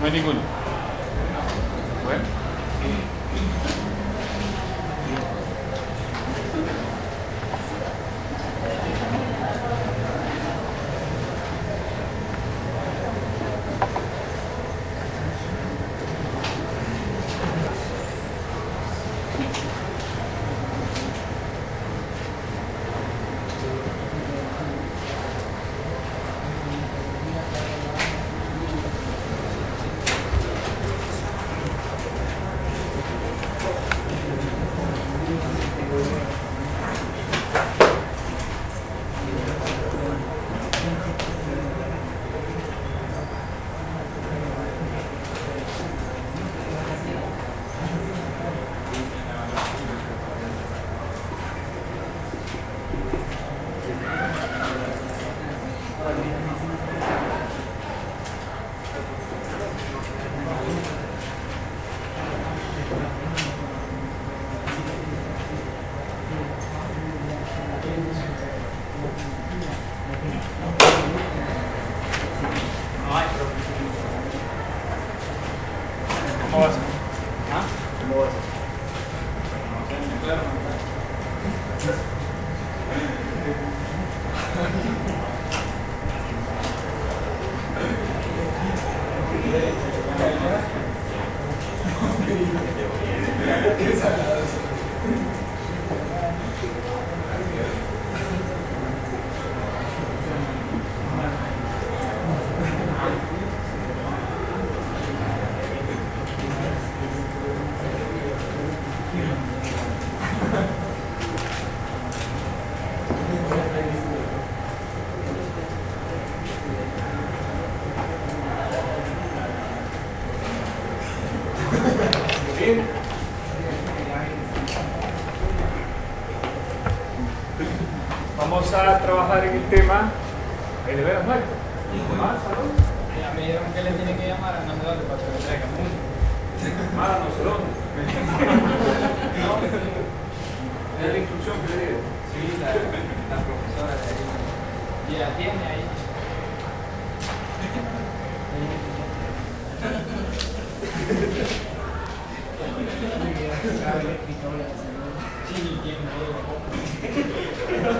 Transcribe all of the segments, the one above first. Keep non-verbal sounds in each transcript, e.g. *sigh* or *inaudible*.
No hay Vamos a trabajar en el tema. Ahí de veras muerto. Más, salud. Ya me dijeron que le tiene que llamar a Navidad para que le traiga mucho. Más, no sé dónde. *laughs* Es la instrucción que le digo. Sí, la, la profesora de ahí. Y la tiene ahí. Sí, tiene Aguilar *laughs*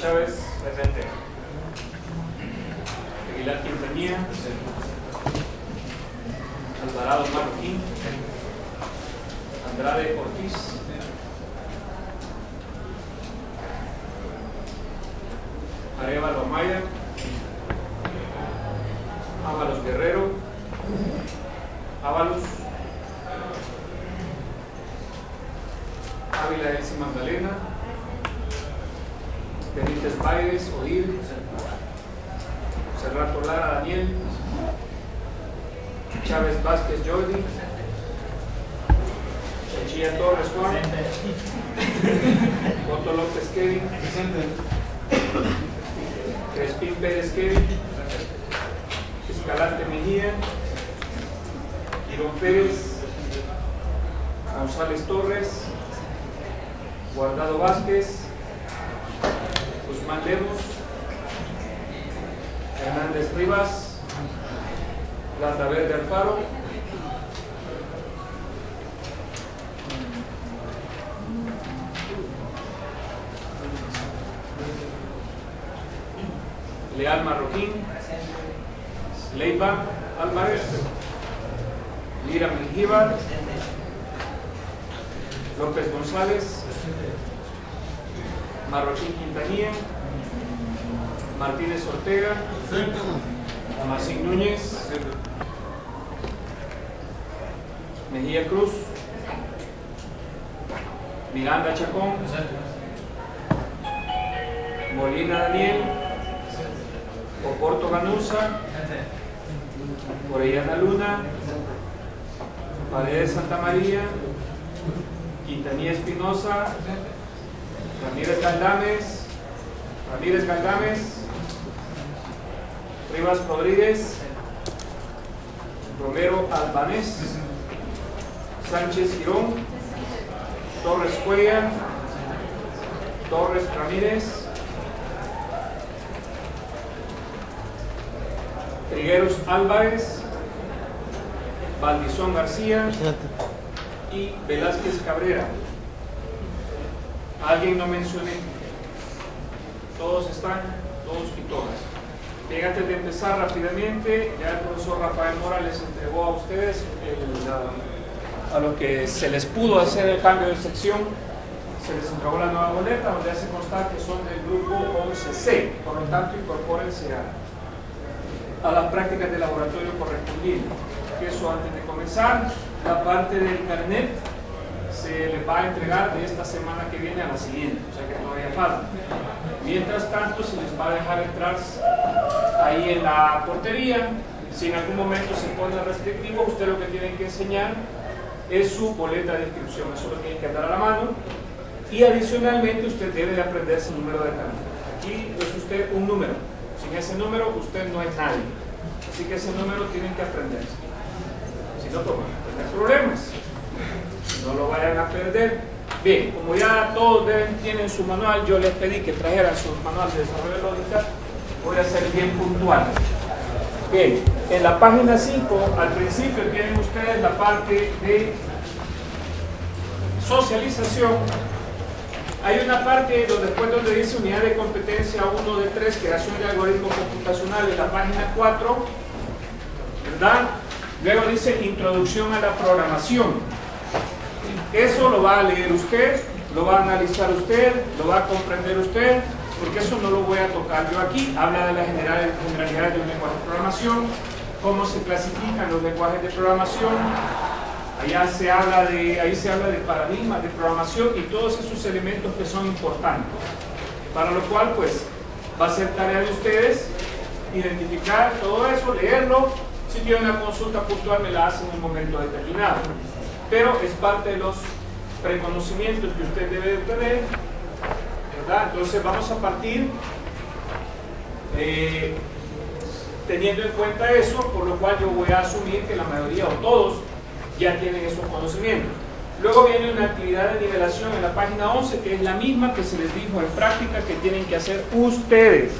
Marszałek. Leal Marroquín, Leiva Álvarez, Lira Mengíbar, López González, Marroquín Quintanilla, Martínez Ortega, Amasín Núñez, Mejía Cruz, Miranda Chacón, Molina Daniel, Oporto Ganusa, Orellana Luna, Paredes Santa María, Quintanilla Espinosa, Ramírez Galdames, Ramírez Galdames, Rivas Rodríguez, Romero Albanés, Sánchez Girón, Torres Cuella, Torres Ramírez, Trigueros Álvarez, Valdizón García y Velázquez Cabrera. ¿Alguien no mencioné? Todos están, todos y todas. Bien, antes de empezar rápidamente, ya el profesor Rafael Mora les entregó a ustedes el, a lo que se les pudo hacer el cambio de sección. Se les entregó la nueva boleta donde hace constar que son del grupo 11C. Por lo tanto, incorpórense a, a las prácticas de laboratorio correspondientes. Eso antes de comenzar, la parte del carnet se les va a entregar de esta semana que viene a la siguiente, o sea que todavía falta. Mientras tanto, se les va a dejar entrar ahí en la portería. Si en algún momento se pone restrictivo, usted lo que tiene que enseñar es su boleta de inscripción. Eso lo tiene que dar a la mano. Y adicionalmente, usted debe de aprender su número de carnet. Aquí es usted un número. Sin ese número, usted no es nadie. Así que ese número tienen que aprenderse. Si no, toman tener problemas no lo vayan a perder. Bien, como ya todos deben, tienen su manual, yo les pedí que trajeran su manual de desarrollo de lógica, voy a ser bien puntual. Bien, en la página 5, al principio tienen ustedes la parte de socialización. Hay una parte donde después donde dice unidad de competencia 1 de 3, creación de algoritmos computacionales, la página 4, ¿verdad? Luego dice introducción a la programación. Eso lo va a leer usted, lo va a analizar usted, lo va a comprender usted, porque eso no lo voy a tocar yo aquí. Habla de las generalidades de un lenguaje de programación, cómo se clasifican los lenguajes de programación, allá se habla de, ahí se habla de paradigmas de programación y todos esos elementos que son importantes. Para lo cual, pues, va a ser tarea de ustedes identificar todo eso, leerlo. Si tienen una consulta puntual, me la hacen en un momento determinado pero es parte de los preconocimientos que usted debe de tener, ¿verdad? Entonces vamos a partir eh, teniendo en cuenta eso, por lo cual yo voy a asumir que la mayoría o todos ya tienen esos conocimientos. Luego viene una actividad de nivelación en la página 11, que es la misma que se les dijo en práctica que tienen que hacer ustedes.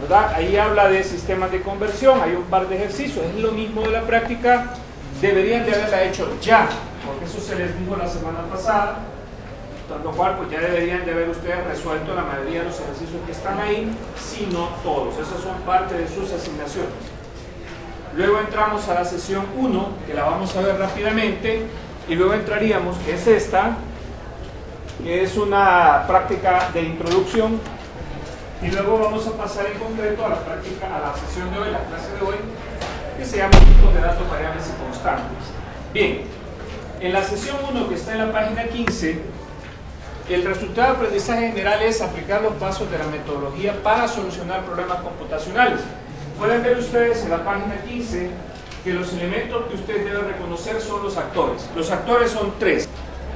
¿verdad? Ahí habla de sistemas de conversión, hay un par de ejercicios, es lo mismo de la práctica deberían de haberla hecho ya, porque eso se les dijo la semana pasada, tanto cual pues ya deberían de haber ustedes resuelto la mayoría de los ejercicios que están ahí, si no todos, esas son parte de sus asignaciones. Luego entramos a la sesión 1, que la vamos a ver rápidamente, y luego entraríamos, que es esta, que es una práctica de introducción, y luego vamos a pasar en concreto a la práctica, a la sesión de hoy, la clase de hoy, que se llama tipos de datos variables y constantes. Bien, en la sesión 1 que está en la página 15, el resultado de aprendizaje general es aplicar los pasos de la metodología para solucionar problemas computacionales. Pueden ver ustedes en la página 15 que los elementos que ustedes deben reconocer son los actores. Los actores son tres.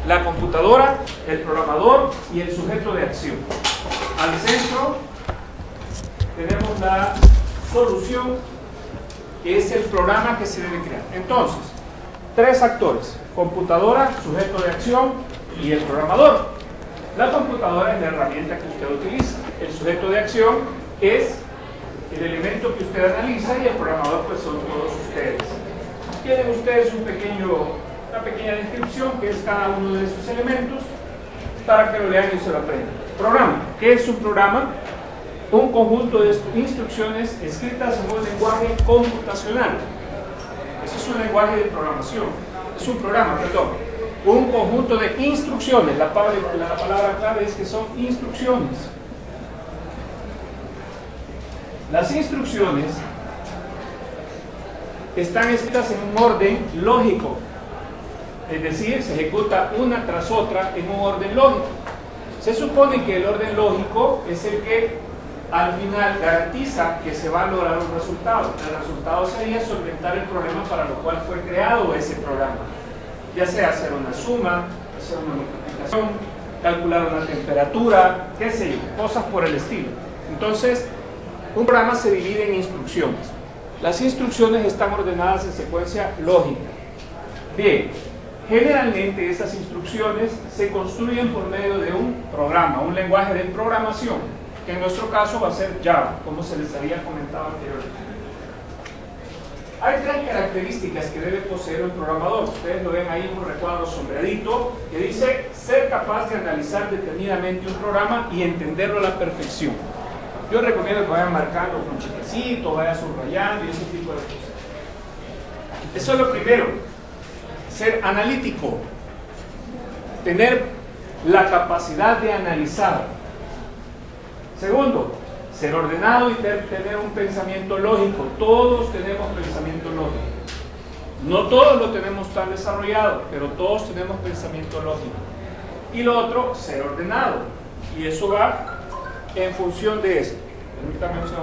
La computadora, el programador y el sujeto de acción. Al centro tenemos la solución, que es el programa que se debe crear. Entonces, tres actores. Computadora, sujeto de acción y el programador. La computadora es la herramienta que usted utiliza. El sujeto de acción es el elemento que usted analiza y el programador pues son todos ustedes. Tienen ustedes una pequeña descripción que es cada uno de esos elementos para que lo lean y se lo aprendan. Programa. ¿Qué es un programa? Un conjunto de instrucciones escritas en un lenguaje computacional. Eso es un lenguaje de programación. Es un programa, perdón. Un conjunto de instrucciones. La palabra, la palabra clave es que son instrucciones las instrucciones están escritas en un orden lógico, es decir, se ejecuta una tras otra en un orden lógico. Se supone que el orden lógico es el que al final garantiza que se va a lograr un resultado. El resultado sería solventar el problema para lo cual fue creado ese programa. Ya sea hacer una suma, hacer una multiplicación, calcular una temperatura, qué sé yo, cosas por el estilo. Entonces, un programa se divide en instrucciones. Las instrucciones están ordenadas en secuencia lógica. Bien, generalmente estas instrucciones se construyen por medio de un programa, un lenguaje de programación, que en nuestro caso va a ser Java, como se les había comentado anteriormente. Hay tres características que debe poseer un programador. Ustedes lo ven ahí en un recuadro sombreadito que dice ser capaz de analizar detenidamente un programa y entenderlo a la perfección. Yo recomiendo que vayan marcando con chiquecito, vayan subrayando y ese tipo de cosas. Eso es lo primero. Ser analítico. Tener la capacidad de analizar. Segundo, ser ordenado y tener un pensamiento lógico. Todos tenemos pensamiento lógico. No todos lo tenemos tan desarrollado, pero todos tenemos pensamiento lógico. Y lo otro, ser ordenado. Y eso va en función de esto. Unicamente na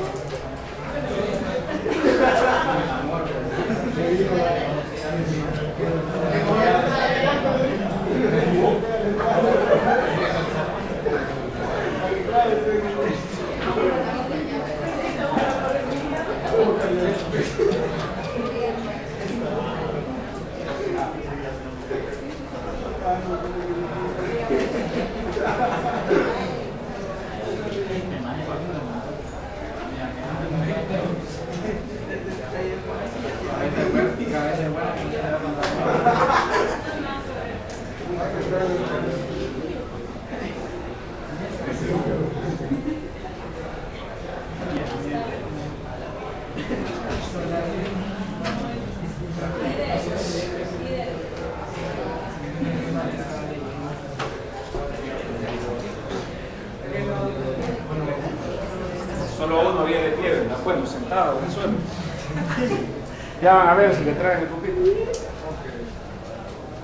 Ya a ver si le traen el pupitre.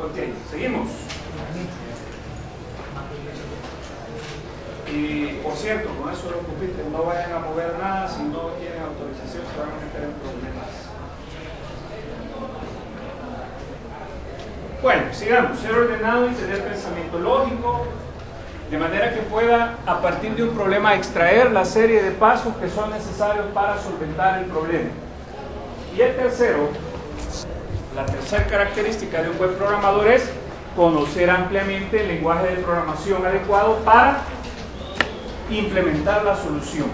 Ok, seguimos. Y por cierto, con eso los pupitres no vayan a mover nada si no tienen autorización, se van a meter en problemas. Bueno, sigamos. Ser ordenado y tener pensamiento lógico, de manera que pueda, a partir de un problema, extraer la serie de pasos que son necesarios para solventar el problema. Y el tercero, la tercera característica de un buen programador es conocer ampliamente el lenguaje de programación adecuado para implementar la solución.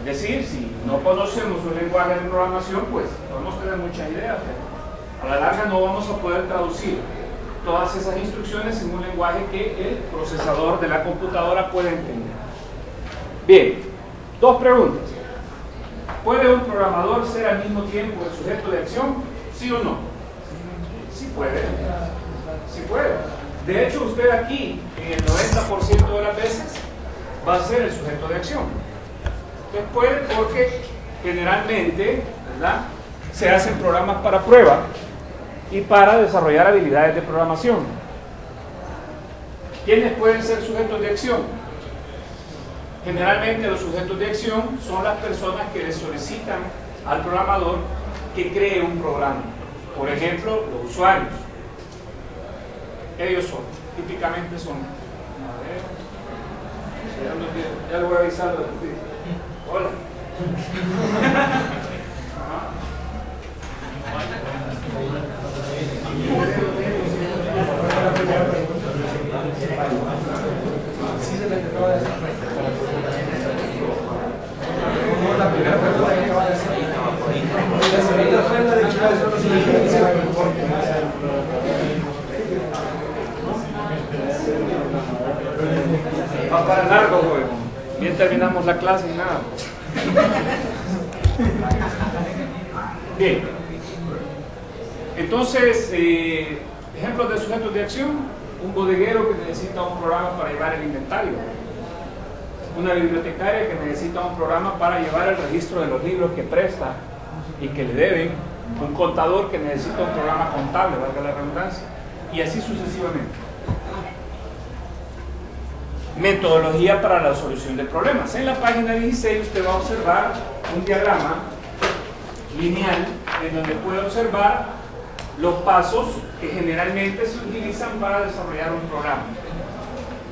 Es decir, si no conocemos un lenguaje de programación, pues podemos tener muchas ideas, pero a la larga no vamos a poder traducir todas esas instrucciones en un lenguaje que el procesador de la computadora pueda entender. Bien, dos preguntas. ¿Puede un programador ser al mismo tiempo el sujeto de acción? ¿Sí o no? Sí puede. Sí puede. De hecho, usted aquí, en el 90% de las veces, va a ser el sujeto de acción. Usted puede porque generalmente, ¿verdad? Se hacen programas para prueba y para desarrollar habilidades de programación. ¿Quiénes pueden ser sujetos de acción? Generalmente los sujetos de acción son las personas que le solicitan al programador que cree un programa. Por ejemplo, los usuarios. Ellos son, típicamente son. Ya lo voy a avisar. Hola. Va para largo, güey. Bien terminamos la clase y nada. Bien. Entonces, eh, ejemplos de sujetos de acción, un bodeguero que necesita un programa para llevar el inventario, una bibliotecaria que necesita un programa para llevar el registro de los libros que presta y que le deben, un contador que necesita un programa contable, valga la redundancia, y así sucesivamente. Metodología para la solución de problemas. En la página 16 usted va a observar un diagrama lineal en donde puede observar los pasos que generalmente se utilizan para desarrollar un programa.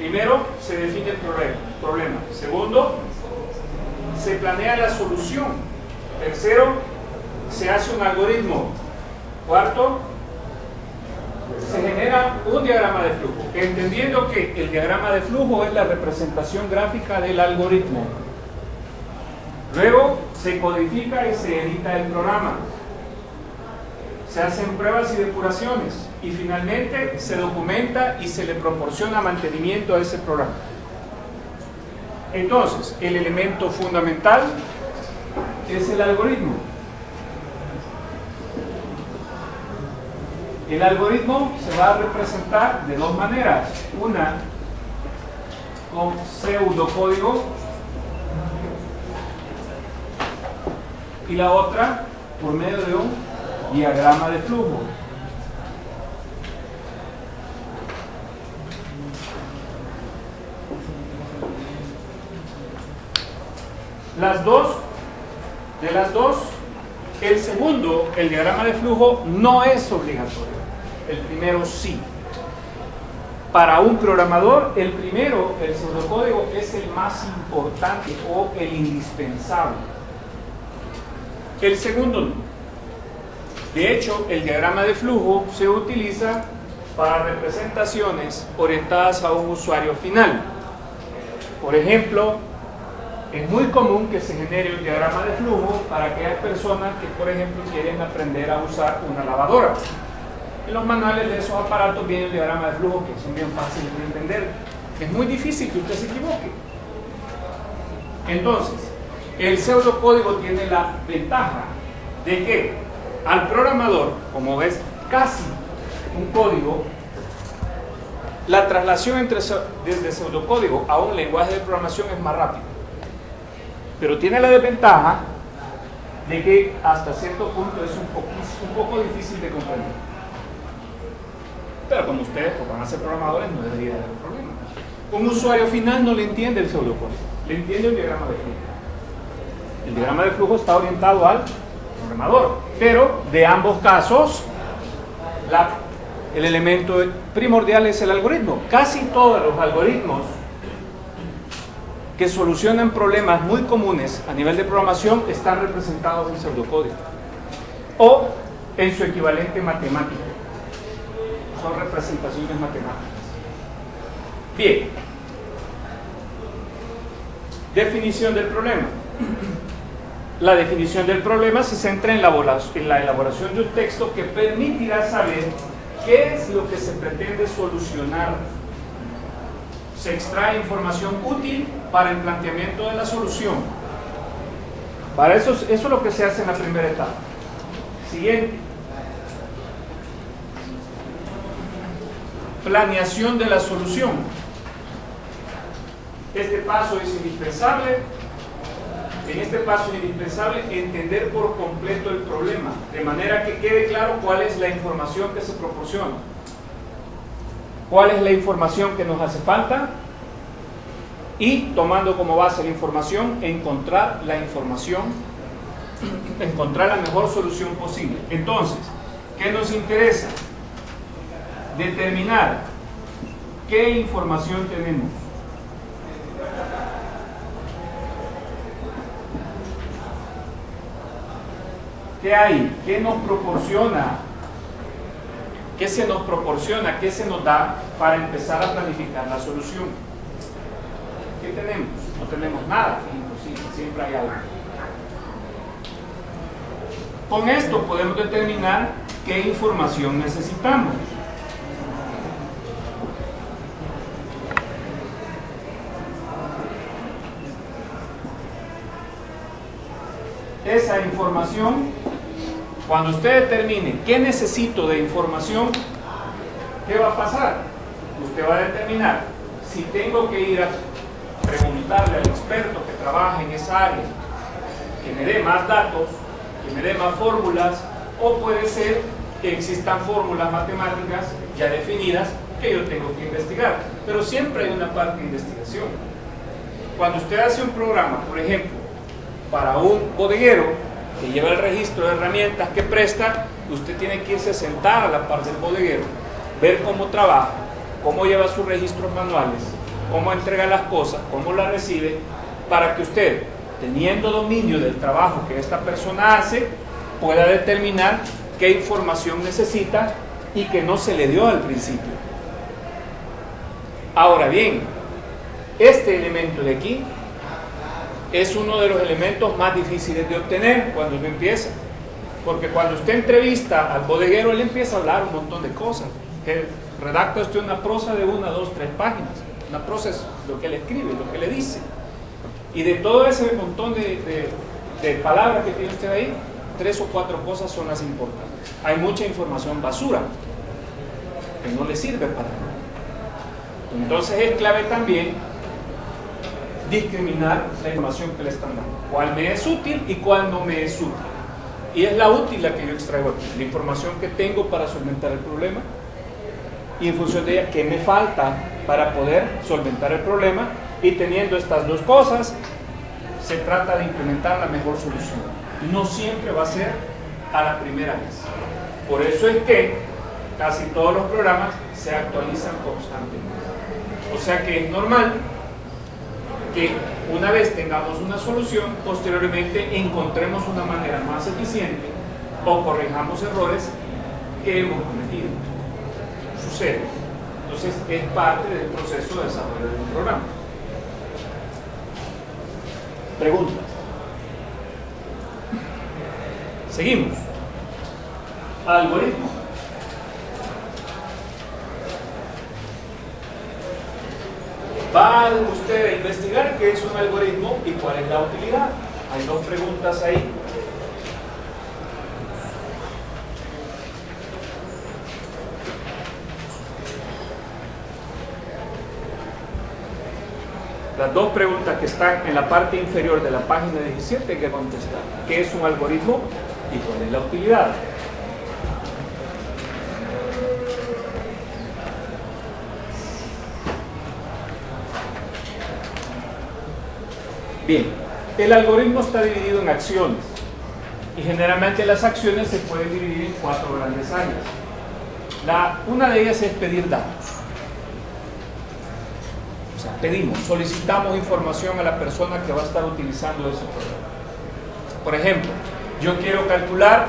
Primero, se define el problema. Segundo, se planea la solución. Tercero, se hace un algoritmo. Cuarto, se genera un diagrama de flujo, entendiendo que el diagrama de flujo es la representación gráfica del algoritmo. Luego se codifica y se edita el programa se hacen pruebas y depuraciones y finalmente se documenta y se le proporciona mantenimiento a ese programa. Entonces, el elemento fundamental es el algoritmo. El algoritmo se va a representar de dos maneras. Una con pseudocódigo y la otra por medio de un diagrama de flujo. Las dos, de las dos, el segundo, el diagrama de flujo, no es obligatorio. El primero sí. Para un programador, el primero, el pseudocódigo, es el más importante o el indispensable. El segundo no. De hecho, el diagrama de flujo se utiliza para representaciones orientadas a un usuario final. Por ejemplo, es muy común que se genere un diagrama de flujo para aquellas personas que, por ejemplo, quieren aprender a usar una lavadora. En los manuales de esos aparatos viene el diagrama de flujo que son bien fáciles de entender. Es muy difícil que usted se equivoque. Entonces, el pseudocódigo tiene la ventaja de que al programador, como ves, casi un código, la traslación entre, desde pseudocódigo a un lenguaje de programación es más rápida. Pero tiene la desventaja de que hasta cierto punto es un, un poco difícil de comprender. Pero como ustedes pues, van a ser programadores, no debería haber problema. Un usuario final no le entiende el pseudocódigo, le entiende el diagrama de flujo. El diagrama de flujo está orientado al programador, pero de ambos casos el elemento primordial es el algoritmo. Casi todos los algoritmos que solucionan problemas muy comunes a nivel de programación están representados en pseudocódigo o en su equivalente matemático. Son representaciones matemáticas. Bien. Definición del problema. La definición del problema se centra en la, elaboración de un texto que permitirá saber qué es lo que se pretende solucionar. Se extrae información útil para el planteamiento de la solución. Para eso, eso es lo que se hace en la primera etapa. Siguiente. Planeación de la solución. Este paso es indispensable en este paso es indispensable entender por completo el problema, de manera que quede claro cuál es la información que se proporciona. ¿Cuál es la información que nos hace falta? Y tomando como base la información, encontrar la información, encontrar la mejor solución posible. Entonces, ¿qué nos interesa? Determinar qué información tenemos ¿Qué hay? ¿Qué nos proporciona? ¿Qué se nos proporciona? ¿Qué se nos da para empezar a planificar la solución? ¿Qué tenemos? No tenemos nada, imposible, siempre hay algo. Con esto podemos determinar qué información necesitamos. Esa información cuando usted determine qué necesito de información, ¿qué va a pasar? Usted va a determinar si tengo que ir a preguntarle al experto que trabaja en esa área, que me dé más datos, que me dé más fórmulas, o puede ser que existan fórmulas matemáticas ya definidas que yo tengo que investigar. Pero siempre hay una parte de investigación. Cuando usted hace un programa, por ejemplo, para un bodeguero, que lleva el registro de herramientas que presta, usted tiene que irse a sentar a la par del bodeguero, ver cómo trabaja, cómo lleva sus registros manuales, cómo entrega las cosas, cómo las recibe, para que usted, teniendo dominio del trabajo que esta persona hace, pueda determinar qué información necesita y que no se le dio al principio. Ahora bien, este elemento de aquí es uno de los elementos más difíciles de obtener cuando uno empieza. Porque cuando usted entrevista al bodeguero, él empieza a hablar un montón de cosas. Que redacta usted una prosa de una, dos, tres páginas. Una prosa es lo que le escribe, lo que le dice. Y de todo ese montón de, de palabras que tiene usted ahí, tres o cuatro cosas son las importantes. Hay mucha información basura que no le sirve para nada. Entonces es clave también discriminar la información que le están dando. Cuál me es útil y cuál no me es útil. Y es la útil la que yo extraigo aquí, la información que tengo para solventar el problema y en función de ella qué me falta para poder solventar el problema y teniendo estas dos cosas se trata de implementar la mejor solución. No siempre va a ser a la primera vez. Por eso es que casi todos los programas se actualizan constantemente. O sea que es normal que una vez tengamos una solución, posteriormente encontremos una manera más eficiente o corrijamos errores que hemos cometido. Sucede. Entonces es parte del proceso de desarrollo de un programa. Preguntas. Seguimos. Algoritmo. Va usted a investigar qué es un algoritmo y cuál es la utilidad. Hay dos preguntas ahí. las dos preguntas que están en la parte inferior de la página 17 que contestar. ¿Qué es un algoritmo y cuál es la utilidad? Bien, el algoritmo está dividido en acciones y generalmente las acciones se pueden dividir en cuatro grandes áreas. Una de ellas es pedir datos. O sea, pedimos, solicitamos información a la persona que va a estar utilizando ese programa. Por ejemplo, yo quiero calcular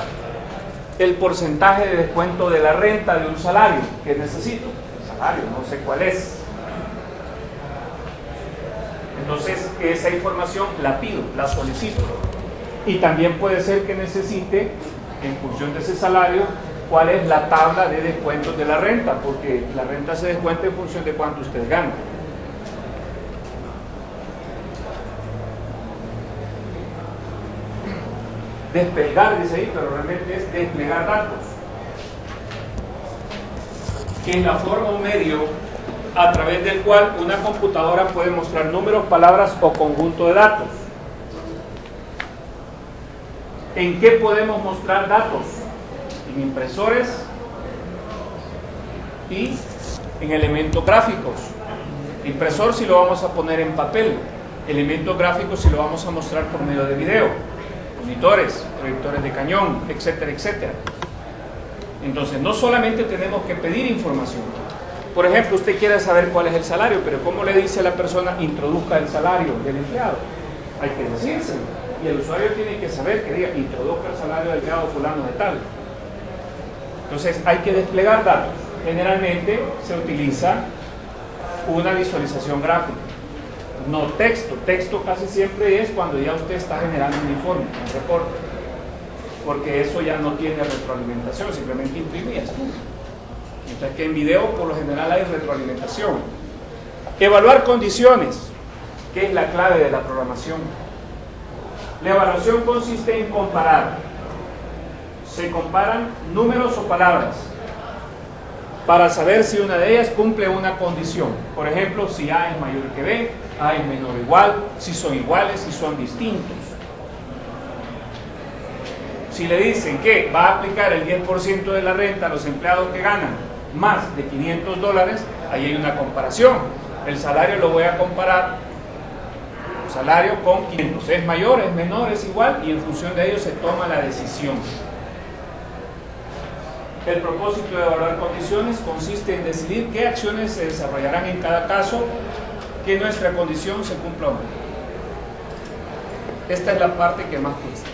el porcentaje de descuento de la renta de un salario que necesito. El salario, no sé cuál es. Entonces, esa información la pido, la solicito. Y también puede ser que necesite, en función de ese salario, cuál es la tabla de descuentos de la renta, porque la renta se descuenta en función de cuánto usted gana. Desplegar, dice ahí, pero realmente es desplegar datos. Que es la forma o medio a través del cual una computadora puede mostrar números, palabras o conjunto de datos. ¿En qué podemos mostrar datos? En impresores y en elementos gráficos. Impresor si lo vamos a poner en papel, elementos gráficos si lo vamos a mostrar por medio de video, monitores, proyectores de cañón, etcétera, etcétera. Entonces, no solamente tenemos que pedir información, por ejemplo, usted quiere saber cuál es el salario, pero ¿cómo le dice a la persona introduzca el salario del empleado? Hay que decírselo. Y el usuario tiene que saber que diga introduzca el salario del empleado fulano de tal. Entonces hay que desplegar datos. Generalmente se utiliza una visualización gráfica, no texto. Texto casi siempre es cuando ya usted está generando un informe, un reporte. Porque eso ya no tiene retroalimentación, simplemente imprime y Mientras que en video por lo general hay retroalimentación. Evaluar condiciones, que es la clave de la programación. La evaluación consiste en comparar. Se comparan números o palabras para saber si una de ellas cumple una condición. Por ejemplo, si A es mayor que B, A es menor o igual, si son iguales, si son distintos. Si le dicen que va a aplicar el 10% de la renta a los empleados que ganan más de 500 dólares, ahí hay una comparación. El salario lo voy a comparar, el salario con 500. Es mayor, es menor, es igual y en función de ello se toma la decisión. El propósito de evaluar condiciones consiste en decidir qué acciones se desarrollarán en cada caso que nuestra condición se cumpla o no. Esta es la parte que más cuesta.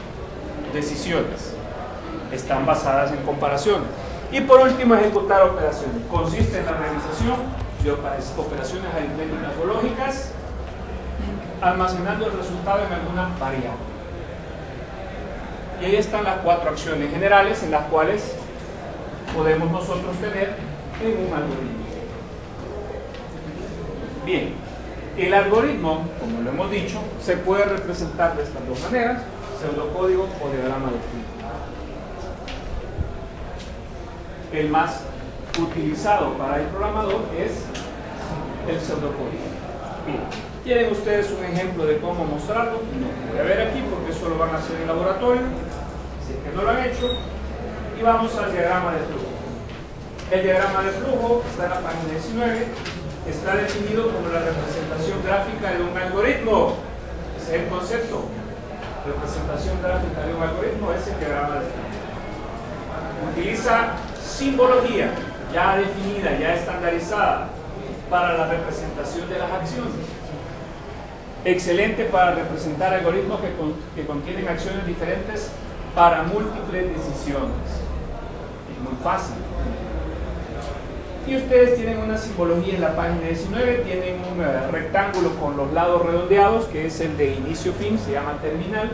Decisiones. Están basadas en comparaciones. Y por último, ejecutar operaciones. Consiste en la realización de operaciones aritméticas o lógicas, almacenando el resultado en alguna variable. Y ahí están las cuatro acciones generales en las cuales podemos nosotros tener en un algoritmo. Bien, el algoritmo, como lo hemos dicho, se puede representar de estas dos maneras, pseudocódigo o diagrama de flujo el más utilizado para el programador es el pseudocódigo. Bien, ¿tienen ustedes un ejemplo de cómo mostrarlo? No, voy a ver aquí porque eso lo van a hacer en laboratorio, si es que no lo han hecho, y vamos al diagrama de flujo. El diagrama de flujo está en la página 19, está definido como la representación gráfica de un algoritmo. Ese es el concepto. Representación gráfica de un algoritmo es el diagrama de flujo. Utiliza simbología ya definida, ya estandarizada para la representación de las acciones. Excelente para representar algoritmos que, contienen acciones diferentes para múltiples decisiones. Es muy fácil. Y ustedes tienen una simbología en la página 19, tienen un eh, rectángulo con los lados redondeados, que es el de inicio-fin, se llama terminal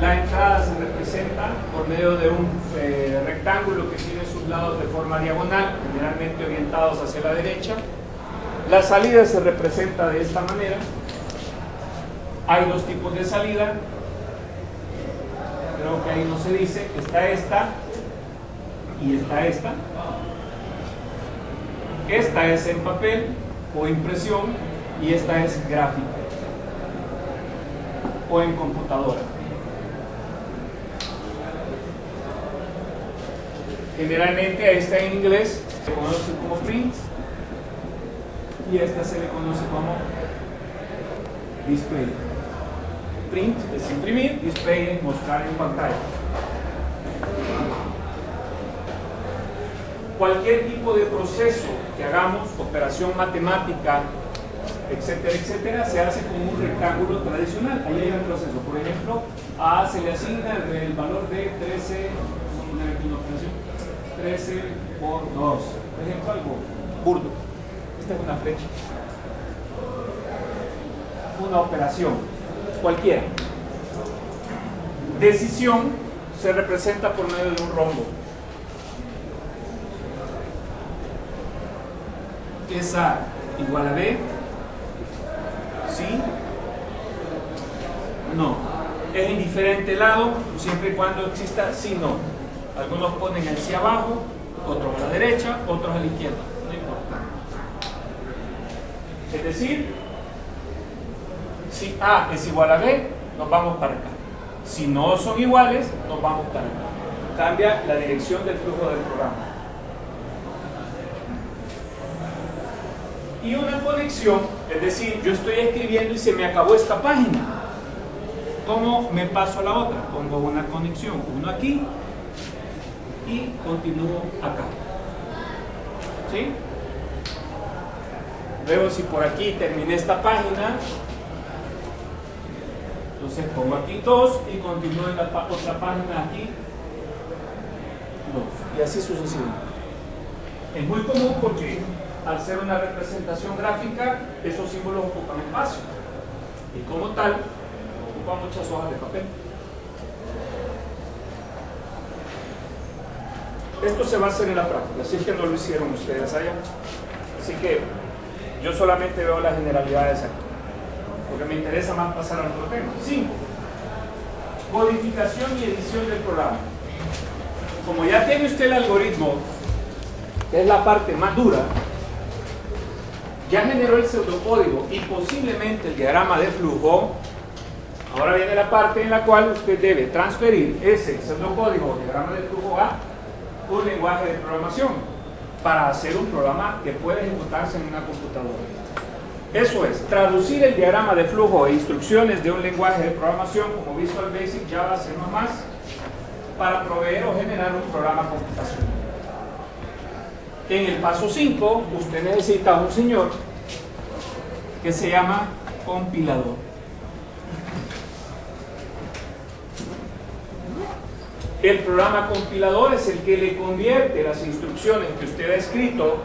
la entrada se representa por medio de un eh, rectángulo que tiene sus lados de forma diagonal, generalmente orientados hacia la derecha. La salida se representa de esta manera. Hay dos tipos de salida. Creo que ahí no se dice. Está esta y está esta. Esta es en papel o impresión y esta es gráfica o en computadora. Generalmente a esta en inglés se conoce como print y esta se le conoce como display. Print es imprimir, display es mostrar en pantalla. Cualquier tipo de proceso que hagamos, operación matemática, etcétera, etcétera, se hace con un rectángulo tradicional. Ahí hay un proceso. Por ejemplo, A se le asigna el valor de 13, 13 por 2. Por ejemplo, algo burdo. Esta es una flecha. Una operación, cualquiera. Decisión se representa por medio de un rombo. Es A igual a B ¿Sí? No. Es indiferente el lado, siempre y cuando exista sí, no. Algunos ponen el sí abajo, otros a la derecha, otros a la izquierda. No importa. Es decir, si A es igual a B, nos vamos para acá. Si no son iguales, nos vamos para acá. Cambia la dirección del flujo del programa. y una conexión, es decir, yo estoy escribiendo y se me acabó esta página. ¿Cómo me paso a la otra? Pongo una conexión, uno aquí y continúo acá. ¿Sí? Luego si por aquí terminé esta página, entonces pongo aquí dos y continúo en la otra página aquí dos. Y así sucesivamente. Es muy común porque al ser una representación gráfica, esos símbolos ocupan espacio. Y como tal, ocupan muchas hojas de papel. Esto se va a hacer en la práctica, así que no lo hicieron ustedes allá. Así que yo solamente veo las generalidades aquí, porque me interesa más pasar al otro tema. 5. Codificación y edición del programa. Como ya tiene usted el algoritmo, que es la parte más dura, ya generó el pseudocódigo y posiblemente el diagrama de flujo, ahora viene la parte en la cual usted debe transferir ese pseudocódigo diagrama de flujo a un lenguaje de programación para hacer un programa que puede ejecutarse en una computadora. Eso es, traducir el diagrama de flujo e instrucciones de un lenguaje de programación como Visual Basic, Java, C++, para proveer o generar un programa computacional. En el paso 5, usted necesita un señor que se llama compilador. El programa compilador es el que le convierte las instrucciones que usted ha escrito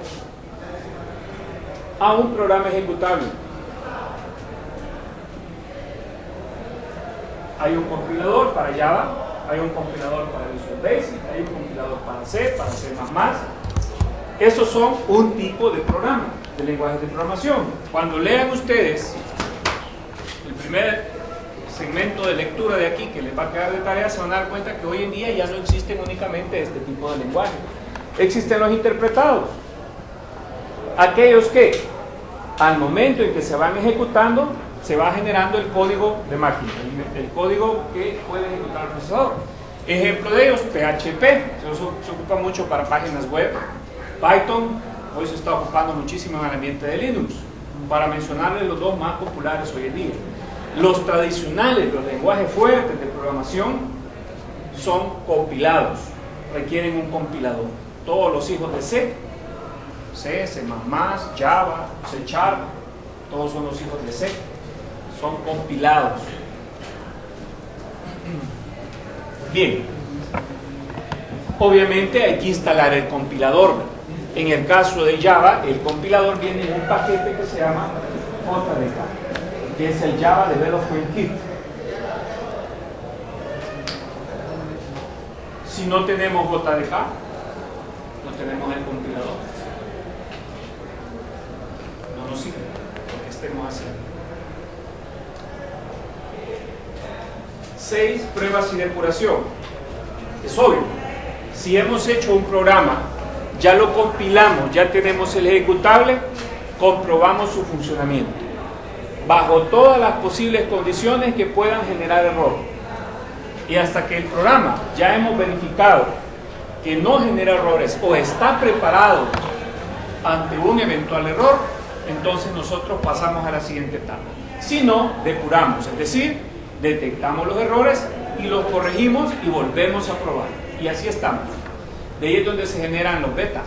a un programa ejecutable. Hay un compilador para Java, hay un compilador para Visual Basic, hay un compilador para C, para C++, esos son un tipo de programa, de lenguaje de programación. Cuando lean ustedes el primer segmento de lectura de aquí que les va a quedar de tarea, se van a dar cuenta que hoy en día ya no existen únicamente este tipo de lenguaje. Existen los interpretados. Aquellos que al momento en que se van ejecutando, se va generando el código de máquina, el código que puede ejecutar el procesador. Ejemplo de ellos, PHP, se ocupa mucho para páginas web, Python hoy se está ocupando muchísimo en el ambiente de Linux, para mencionarles los dos más populares hoy en día. Los tradicionales, los lenguajes fuertes de programación, son compilados, requieren un compilador. Todos los hijos de C, C, C++, Java, C Sharp, todos son los hijos de C, son compilados. Bien, obviamente hay que instalar el compilador, en el caso de Java, el compilador viene en un paquete que se llama JDK, que es el Java Development Kit. Si no tenemos JDK, no tenemos el compilador. No nos sirve lo que estemos haciendo. 6. Pruebas y depuración. Es obvio. Si hemos hecho un programa ya lo compilamos, ya tenemos el ejecutable, comprobamos su funcionamiento. Bajo todas las posibles condiciones que puedan generar error. Y hasta que el programa ya hemos verificado que no genera errores o está preparado ante un eventual error, entonces nosotros pasamos a la siguiente etapa. Si no, depuramos, es decir, detectamos los errores y los corregimos y volvemos a probar. Y así estamos. De ahí es donde se generan los beta,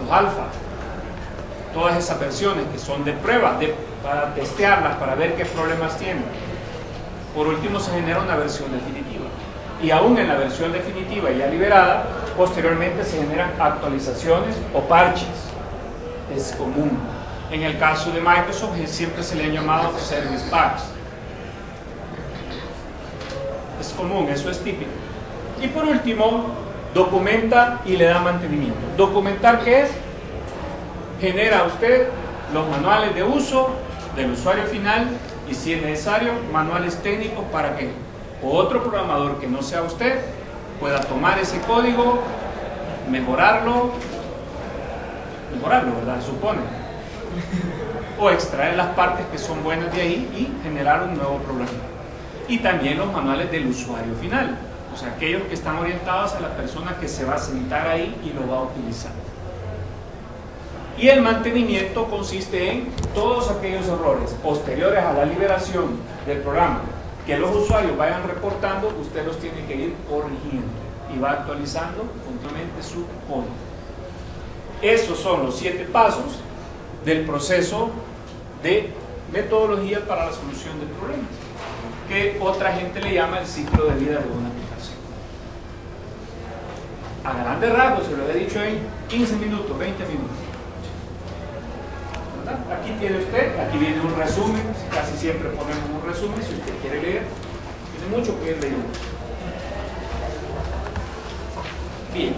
los alfa, todas esas versiones que son de prueba, para testearlas, para ver qué problemas tienen. Por último se genera una versión definitiva. Y aún en la versión definitiva ya liberada, posteriormente se generan actualizaciones o parches. Es común. En el caso de Microsoft siempre se le han llamado Service Packs. Es común, eso es típico. Y por último, documenta y le da mantenimiento. ¿Documentar qué es? Genera usted los manuales de uso del usuario final y si es necesario, manuales técnicos para que otro programador que no sea usted pueda tomar ese código, mejorarlo, mejorarlo, ¿verdad? Supone. O extraer las partes que son buenas de ahí y generar un nuevo programa. Y también los manuales del usuario final, o sea, aquellos que están orientados a la persona que se va a sentar ahí y lo va a utilizar. Y el mantenimiento consiste en todos aquellos errores posteriores a la liberación del programa que los usuarios vayan reportando, usted los tiene que ir corrigiendo y va actualizando continuamente su código. Esos son los siete pasos del proceso de metodología para la solución de problemas, que otra gente le llama el ciclo de vida de una aplicación. A grandes rasgos, se lo he dicho en 15 minutos, 20 minutos. Aquí tiene usted, aquí viene un resumen, casi siempre ponemos un resumen, si usted quiere leer, tiene mucho que ir. Bien.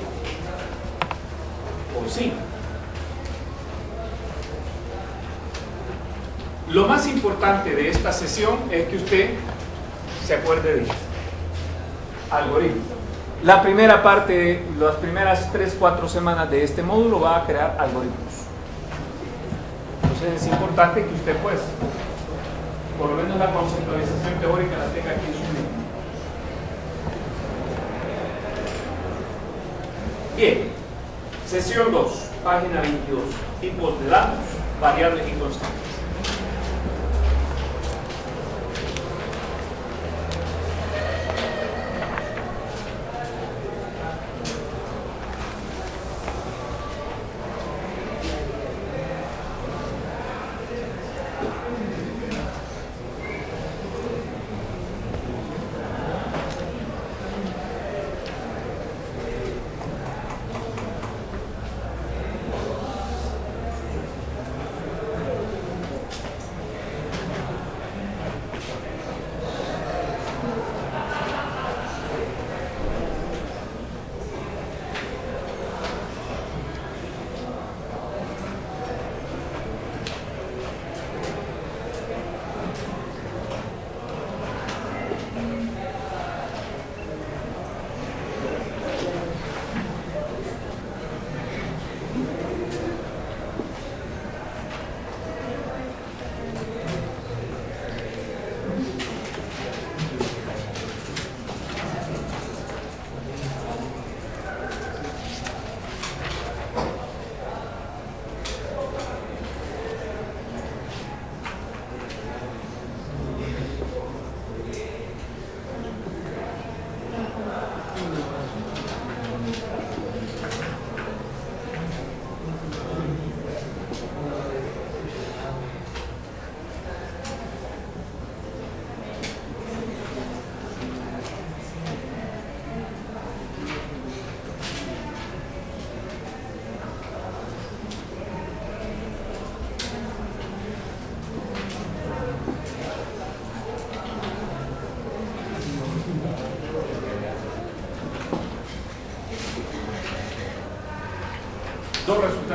O sí. Lo más importante de esta sesión es que usted se acuerde de esto. Algoritmo. La primera parte, las primeras 3-4 semanas de este módulo va a crear algoritmos es importante que usted pues, por lo menos la conceptualización teórica la tenga aquí en su mente. Bien, sesión 2, página 22, tipos de datos, variables y constantes.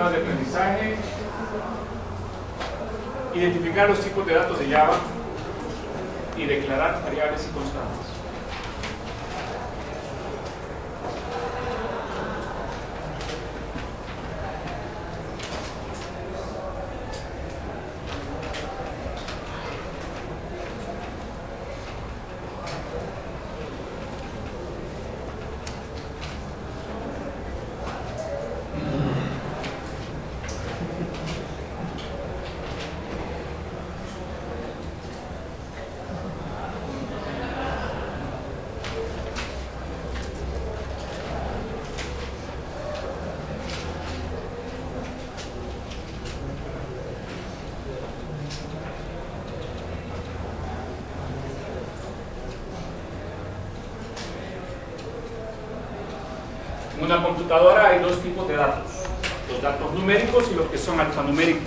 De aprendizaje, identificar los tipos de datos de Java y declarar variables y constantes. una computadora hay dos tipos de datos, los datos numéricos y los que son alfanuméricos.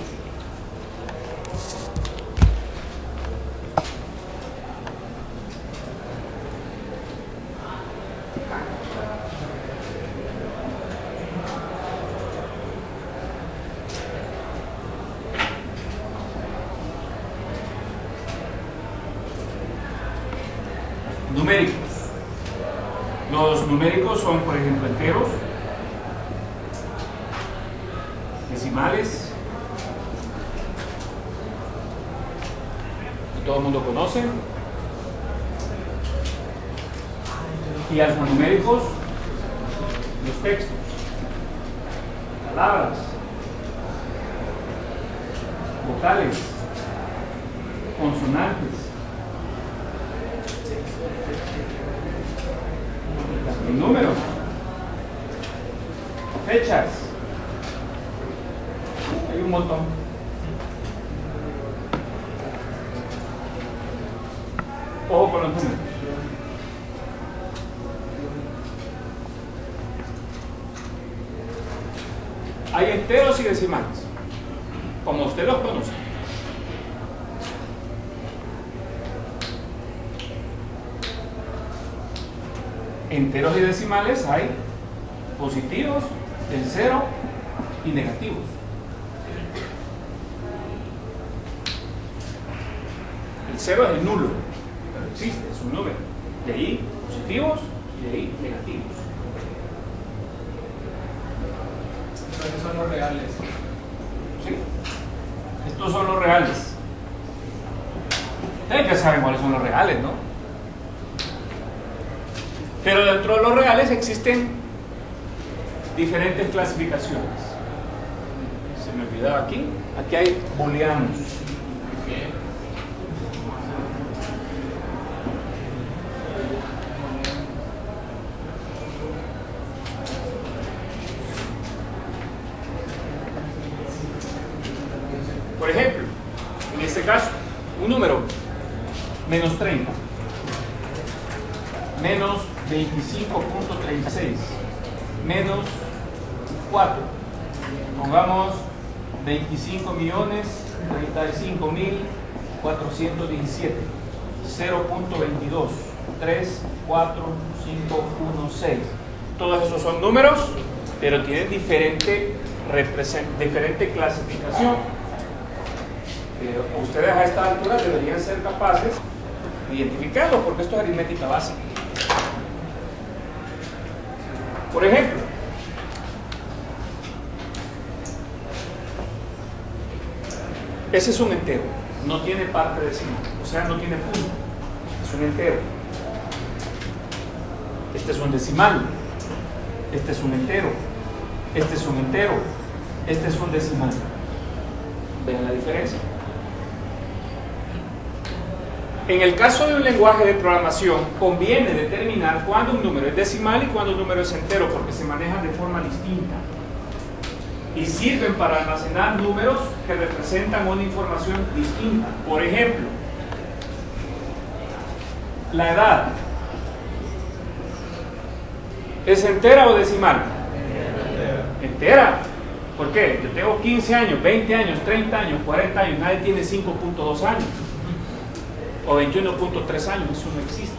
numéricos. Los numéricos son, por ejemplo, enteros, decimales, que todo el mundo conoce, y alfanuméricos, los textos, palabras, vocales, consonantes, números, fechas, hay un montón. Ojo con los números. Hay enteros y decimales, como usted los conoce. enteros y decimales hay positivos, en cero y negativos. El cero es el nulo, pero existe, es un número. De ahí positivos y de ahí negativos. Estos son los ¿Sí? Estos son los reales. Ustedes ya saben cuáles son los reales, ¿no? Pero dentro de los reales existen diferentes clasificaciones. Se me olvidaba aquí. Aquí hay booleanos. Por ejemplo, en este caso, un número menos 30 menos 25.36 menos 4 pongamos 25 millones 35 mil 417 0.22 3 4 5 1 6 todos esos son números pero tienen diferente diferente clasificación. Ustedes a esta altura deberían ser capaces de identificarlos porque esto es aritmética básica. Por ejemplo, ese es un entero, no tiene parte decimal, o sea, no tiene punto, es un entero. Este es un decimal, este es un entero, este es un entero, este es un decimal. ¿Ven la diferencia? En el caso de un lenguaje de programación, conviene determinar cuándo un número es decimal y cuándo un número es entero, porque se manejan de forma distinta. Y sirven para almacenar números que representan una información distinta. Por ejemplo, la edad. ¿Es entera o decimal? Entera. ¿Por qué? Yo tengo 15 años, 20 años, 30 años, 40 años, nadie tiene 5.2 años o 21.3 años, eso no existe.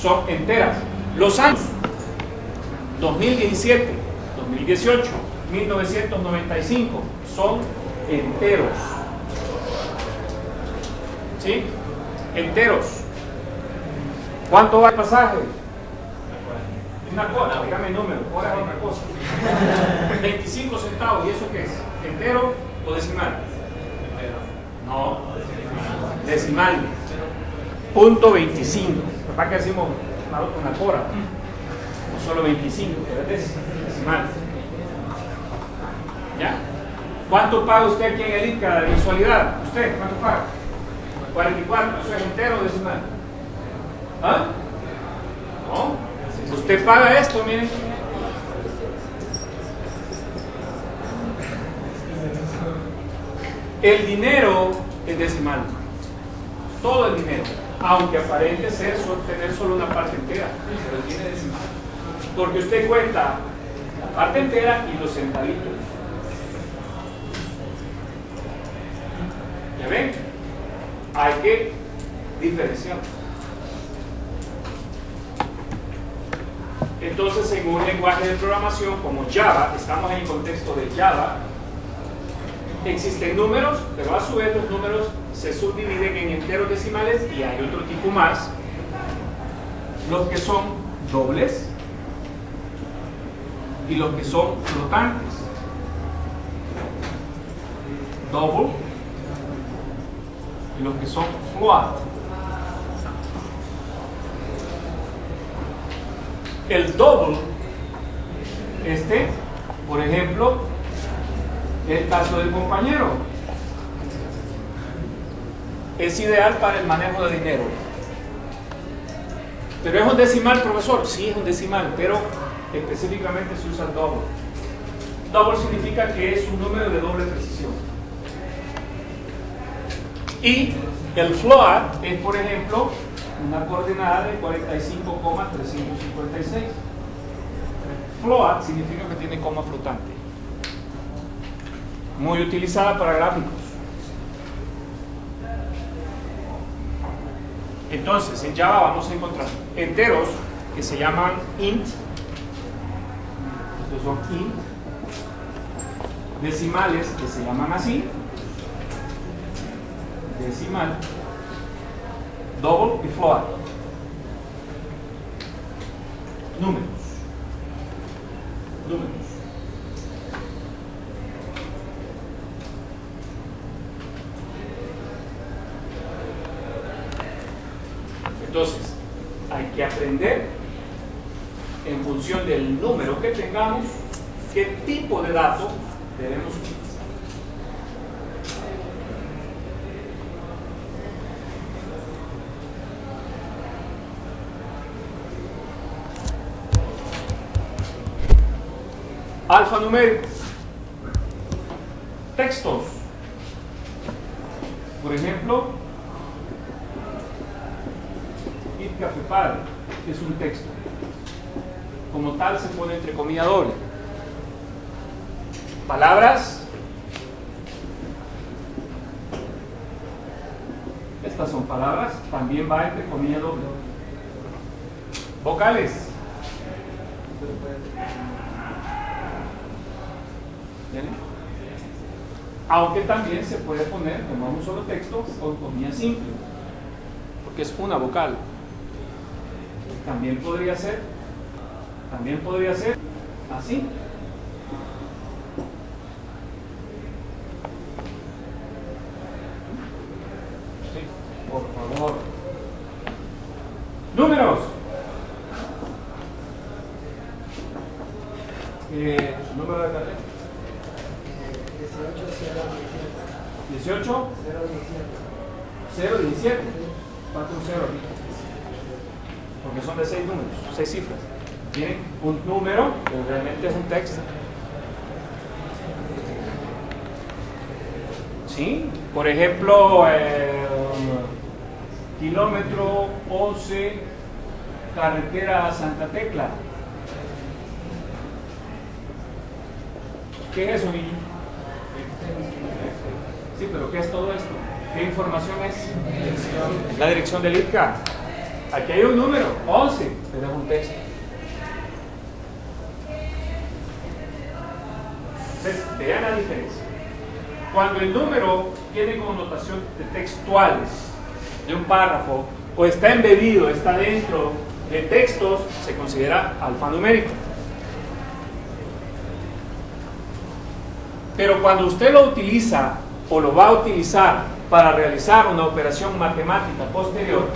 Son enteras. Los años 2017, 2018, 1995 son enteros. ¿Sí? Enteros. ¿Cuánto va el pasaje? Una cosa, dígame el número, ahora es otra cosa. 25 centavos, ¿y eso qué es? ¿Entero o decimal? No, decimal punto 25. ¿Para qué decimos una cora? No solo 25, pero es decimal. ¿Ya? ¿Cuánto paga usted aquí en el ICA de visualidad? ¿Usted cuánto paga? 44, ¿eso es entero o decimal? ¿Ah? No. Usted paga esto, miren. El dinero es decimal. Todo el dinero aunque aparente ser tener solo una parte entera, pero tiene decimal. Porque usted cuenta parte entera y los centavitos. ¿Ya ven? Hay que diferenciar. Entonces, en un lenguaje de programación como Java, estamos en el contexto de Java, existen números, pero a su vez los números se subdividen en enteros decimales y hay otro tipo más, los que son dobles y los que son flotantes. Double y los que son float. El double, este, por ejemplo, el caso del compañero, es ideal para el manejo de dinero. Pero es un decimal, profesor. Sí, es un decimal, pero específicamente se usa el double. Double significa que es un número de doble precisión. Y el float es, por ejemplo, una coordenada de 45,356. Float significa que tiene coma flotante. Muy utilizada para gráficos. Entonces, en Java vamos a encontrar enteros que se llaman int. Estos son int. Decimales que se llaman así. Decimal double y float. Números. Números. Entonces, hay que aprender en función del número que tengamos, qué tipo de dato debemos utilizar. Alfanuméricos. Textos. Por ejemplo, Padre es un texto. Como tal se pone entre comillas doble. Palabras. Estas son palabras, también va entre comillas doble. Vocales. Aunque también se puede poner como un solo texto con comillas simple, porque es una vocal. También podría ser, también podría ser así. Sí, por favor. Números. Eh, número de carrera. 18 017 4 0 porque son de 6 números 6 cifras tienen un número que realmente es un texto ¿sí? por ejemplo eh, kilómetro 11 carretera Santa Tecla ¿qué es eso niño? Sí, pero ¿qué es todo esto? ¿Qué información es? La dirección del ITCA. Aquí hay un número, 11, pero es un texto. Entonces, vean la diferencia. Cuando el número tiene connotación de textuales, de un párrafo, o está embebido, está dentro de textos, se considera alfanumérico. Pero cuando usted lo utiliza o lo va a utilizar para realizar una operación matemática posterior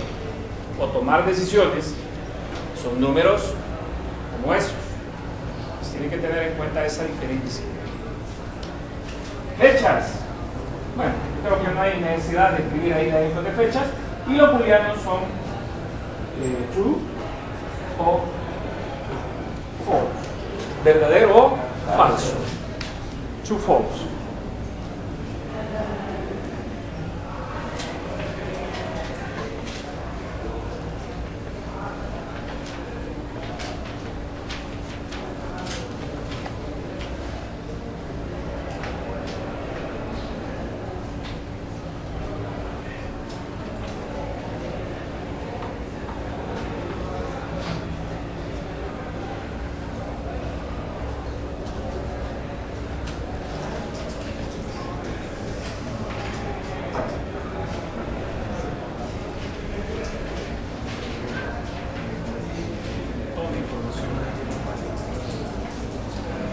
o tomar decisiones, son números como esos. Pues tienen que tener en cuenta esa diferencia. Fechas. Bueno, creo que no hay necesidad de escribir ahí la info de fechas. Y los booleanos son eh, true o false. Verdadero o falso. True, false.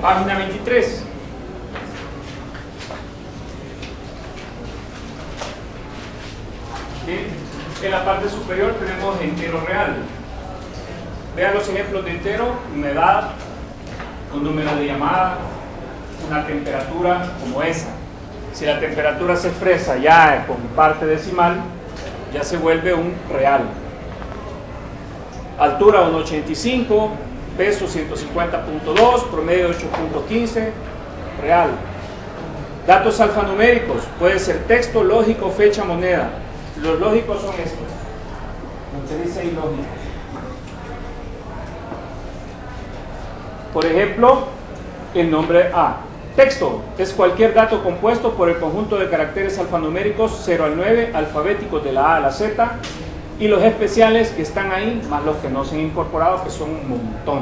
Página 23. En la parte superior tenemos entero real. Vean los ejemplos de entero, una edad, un número de llamada, una temperatura como esa. Si se expresa ya con parte decimal, ya se vuelve un real. Altura 1,85, peso 150.2, promedio 8.15, real. Datos alfanuméricos, puede ser texto, lógico, fecha, moneda. Los lógicos son estos. Se dice ilógicos. Por ejemplo, el nombre A. Texto es cualquier dato compuesto por el conjunto de caracteres alfanuméricos 0 al 9, alfabéticos de la A a la Z, y los especiales que están ahí, más los que no se han incorporado, que son un montón.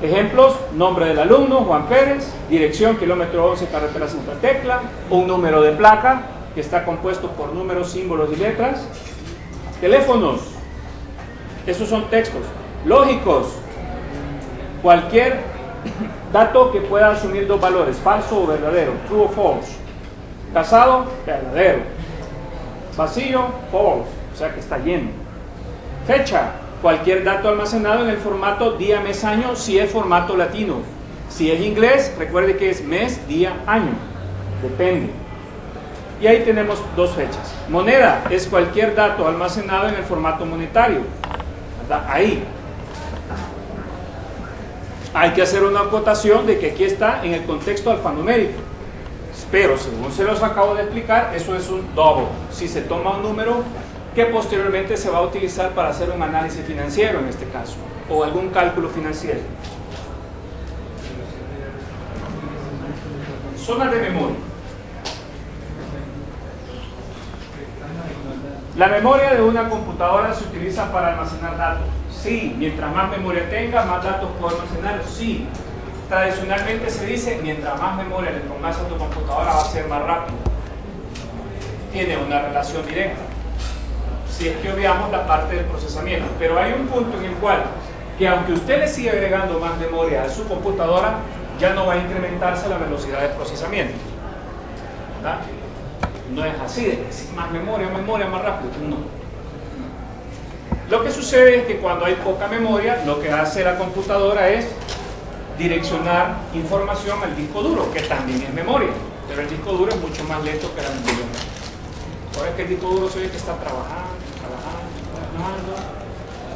Ejemplos, nombre del alumno, Juan Pérez, dirección, kilómetro 11, carretera Santa Tecla, un número de placa, que está compuesto por números, símbolos y letras. Teléfonos, esos son textos. Lógicos, cualquier dato que pueda asumir dos valores, falso o verdadero, true o false. Casado, verdadero. Vacío, false, o sea que está lleno. Fecha, cualquier dato almacenado en el formato día, mes, año, si es formato latino. Si es inglés, recuerde que es mes, día, año. Depende. Y ahí tenemos dos fechas. Moneda es cualquier dato almacenado en el formato monetario. Ahí. Hay que hacer una acotación de que aquí está en el contexto alfanumérico. Pero según se los acabo de explicar, eso es un double. Si se toma un número que posteriormente se va a utilizar para hacer un análisis financiero en este caso, o algún cálculo financiero. Zonas de memoria. La memoria de una computadora se utiliza para almacenar datos. Sí, mientras más memoria tenga, más datos puedo almacenar. Sí, tradicionalmente se dice, mientras más memoria le pongas a tu computadora va a ser más rápido. Tiene una relación directa. Si es que obviamos la parte del procesamiento. Pero hay un punto en el cual, que aunque usted le siga agregando más memoria a su computadora, ya no va a incrementarse la velocidad de procesamiento. ¿verdad? No es así, más memoria, memoria, más rápido. No. Lo que sucede es que cuando hay poca memoria, lo que hace la computadora es direccionar información al disco duro, que también es memoria, pero el disco duro es mucho más lento que la memoria. Ahora es que el disco duro se ve que está trabajando, trabajando, trabajando,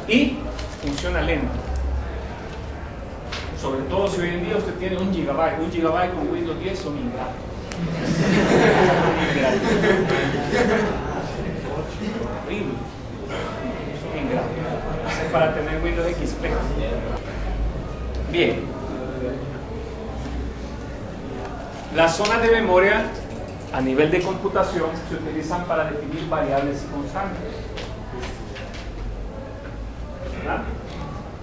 y funciona lento. Sobre todo si hoy en día usted tiene un gigabyte, un gigabyte con Windows 10 son ingratos. *laughs* Horrible. Son ingratos. Es para tener Windows XP. Bien. Las zonas de memoria a nivel de computación se utilizan para definir variables constantes. ¿Verdad?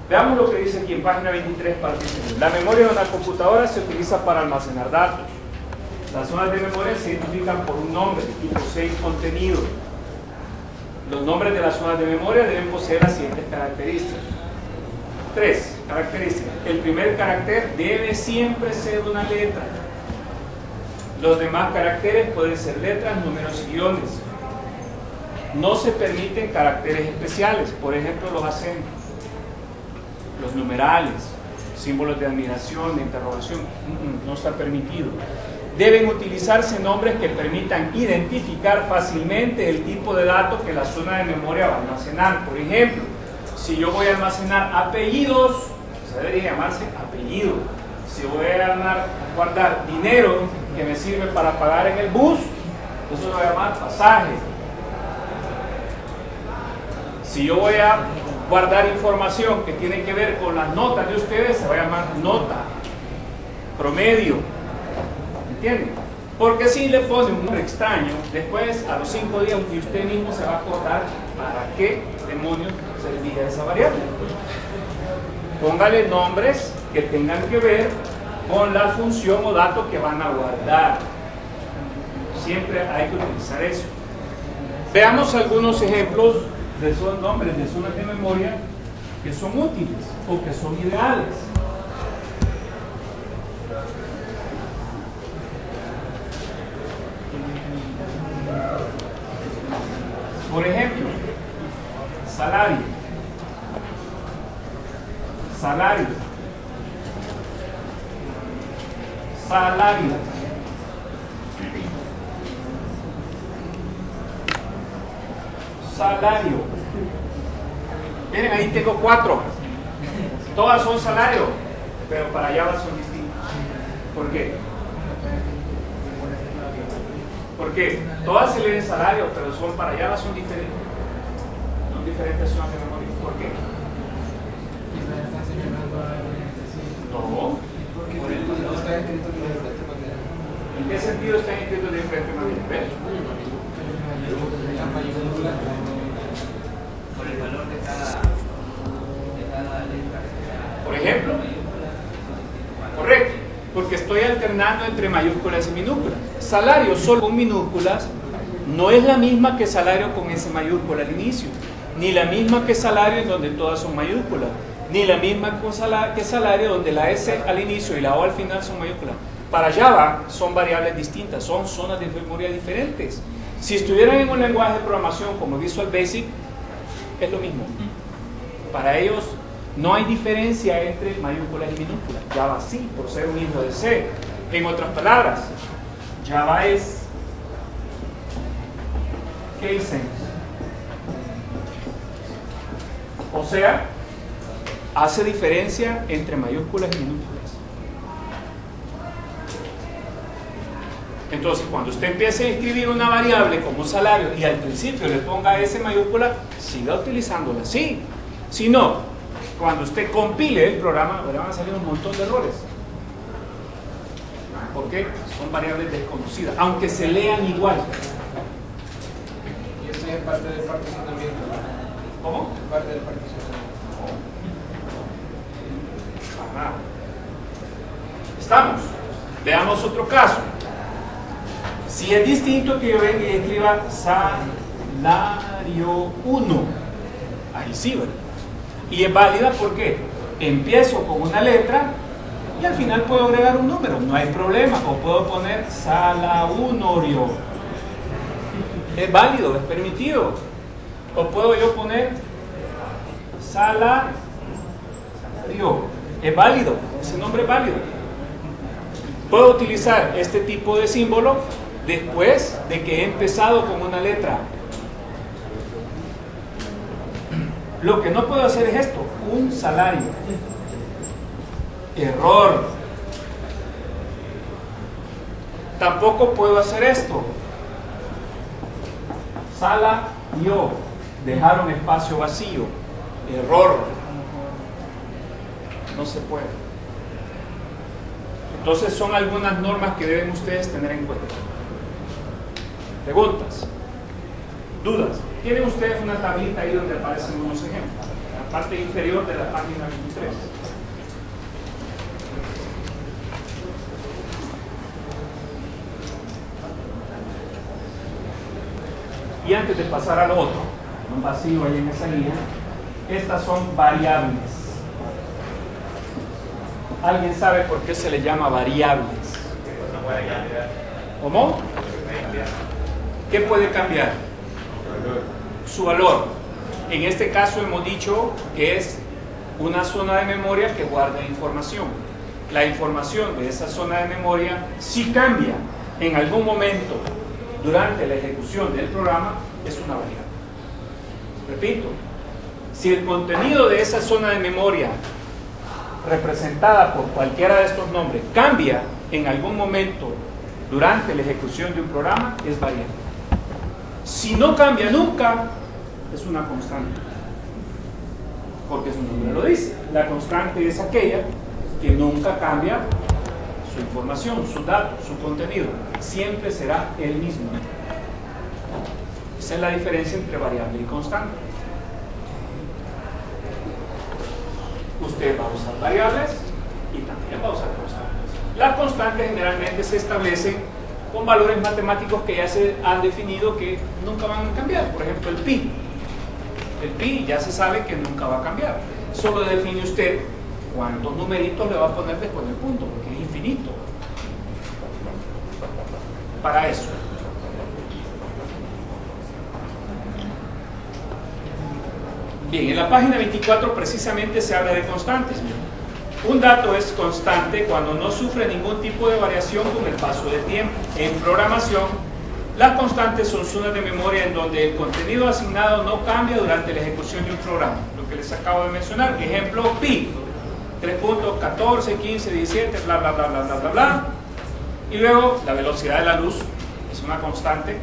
Veamos lo que dice aquí en página 23, parte La memoria de una computadora se utiliza para almacenar datos. Las zonas de memoria se identifican por un nombre, tipo 6 contenido. Los nombres de las zonas de memoria deben poseer las siguientes características. Tres características. El primer carácter debe siempre ser una letra. Los demás caracteres pueden ser letras, números y guiones. No se permiten caracteres especiales, por ejemplo los acentos, los numerales, símbolos de admiración, de interrogación, no está permitido. Deben utilizarse nombres que permitan identificar fácilmente el tipo de datos que la zona de memoria va a almacenar. Por ejemplo, si yo voy a almacenar apellidos, se debería llamarse apellido. Si voy a guardar dinero que me sirve para pagar en el bus, eso se va a llamar pasaje. Si yo voy a guardar información que tiene que ver con las notas de ustedes, se va a llamar nota, promedio. ¿Entienden? Porque si le pone un nombre extraño, después a los cinco días usted mismo se va a acordar para qué demonios servía esa variable. Póngale nombres que tengan que ver con la función o dato que van a guardar. Siempre hay que utilizar eso. Veamos algunos ejemplos de esos nombres de zonas de memoria que son útiles o que son ideales. Por ejemplo, salario. Salario. Salario. Salario. Miren, ahí tengo cuatro. Todas son salario, pero para allá son distintas. ¿Por qué? Porque todas se leen salario, pero son para allá son diferentes. Son diferentes zonas de memoria. ¿Por qué? No. ¿En qué sentido están escritos de diferente manera? ¿Ves? Por el valor de cada letra. Por ejemplo. Estoy alternando entre mayúsculas y minúsculas. Salario solo con minúsculas no es la misma que salario con S mayúscula al inicio, ni la misma que salario en donde todas son mayúsculas, ni la misma que salario donde la S al inicio y la O al final son mayúsculas. Para Java son variables distintas, son zonas de memoria diferentes. Si estuvieran en un lenguaje de programación como Visual Basic, es lo mismo. Para ellos no hay diferencia entre mayúsculas y minúsculas. Java sí, por ser un hijo de C. En otras palabras, Java es case sense. O sea, hace diferencia entre mayúsculas y minúsculas. Entonces, cuando usted empiece a escribir una variable como salario y al principio le ponga S mayúscula, siga utilizándola así. Si no, cuando usted compile el programa, le van a salir un montón de errores. ¿Por qué? Son variables desconocidas, aunque se lean igual. Y eso es parte del particionamiento. ¿Cómo? Parte del particionamiento. Ajá. Estamos. Veamos otro caso. Si es distinto que yo venga y escriba salario 1, ahí sí, ¿verdad? Y es válida porque empiezo con una letra y al final puedo agregar un número, no hay problema. O puedo poner salaunorio. Es válido, es permitido. O puedo yo poner salario. Es válido, ese nombre es válido. Puedo utilizar este tipo de símbolo después de que he empezado con una letra. Lo que no puedo hacer es esto, un salario. Error. Tampoco puedo hacer esto. Sala yo. Dejar un espacio vacío. Error. No se puede. Entonces son algunas normas que deben ustedes tener en cuenta. Preguntas. Dudas. Tienen ustedes una tablita ahí donde aparecen unos ejemplos. En la parte inferior de la página 23. Y antes de pasar al otro, un vacío ahí en esa guía, estas son variables. ¿Alguien sabe por qué se le llama variables? ¿Cómo? ¿Qué puede cambiar? Su valor. En este caso hemos dicho que es una zona de memoria que guarda información. La información de esa zona de memoria, si cambia en algún momento durante la ejecución del programa, es una variable. Repito, si el contenido de esa zona de memoria representada por cualquiera de estos nombres cambia en algún momento durante la ejecución de un programa, es variable. Si no cambia nunca, es una constante. Porque su nombre lo dice. La constante es aquella que nunca cambia su información, su dato, su contenido. Siempre será el mismo. Esa es la diferencia entre variable y constante. Usted va a usar variables y también va a usar constantes. Las constantes generalmente se establecen con valores matemáticos que ya se han definido que nunca van a cambiar. Por ejemplo, el pi. El pi ya se sabe que nunca va a cambiar. Solo define usted cuántos numeritos le va a poner después del punto, porque es infinito. Para eso. Bien, en la página 24 precisamente se habla de constantes. Un dato es constante cuando no sufre ningún tipo de variación con el paso del tiempo. En programación, las constantes son zonas de memoria en donde el contenido asignado no cambia durante la ejecución de un programa. Lo que les acabo de mencionar, ejemplo pi, 3.14, 15, 17, bla, bla, bla, bla, bla, bla, bla. Y luego la velocidad de la luz es una constante,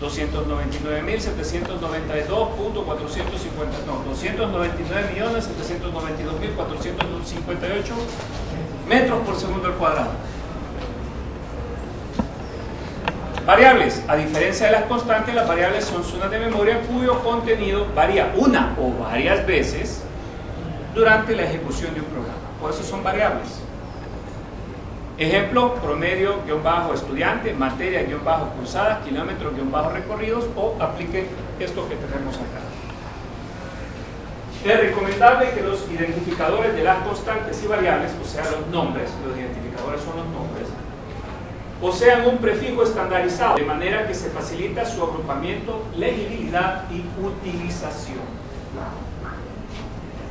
299.792.450, no, 299.792.458 metros por segundo al cuadrado. Variables. A diferencia de las constantes, las variables son zonas de memoria cuyo contenido varía una o varias veces durante la ejecución de un programa. Por eso son variables. Ejemplo, promedio-estudiante, materia-cursada, kilómetros-recorridos o apliquen esto que tenemos acá. Es recomendable que los identificadores de las constantes y variables, o sea, los nombres, los identificadores son los nombres, posean un prefijo estandarizado, de manera que se facilita su agrupamiento, legibilidad y utilización.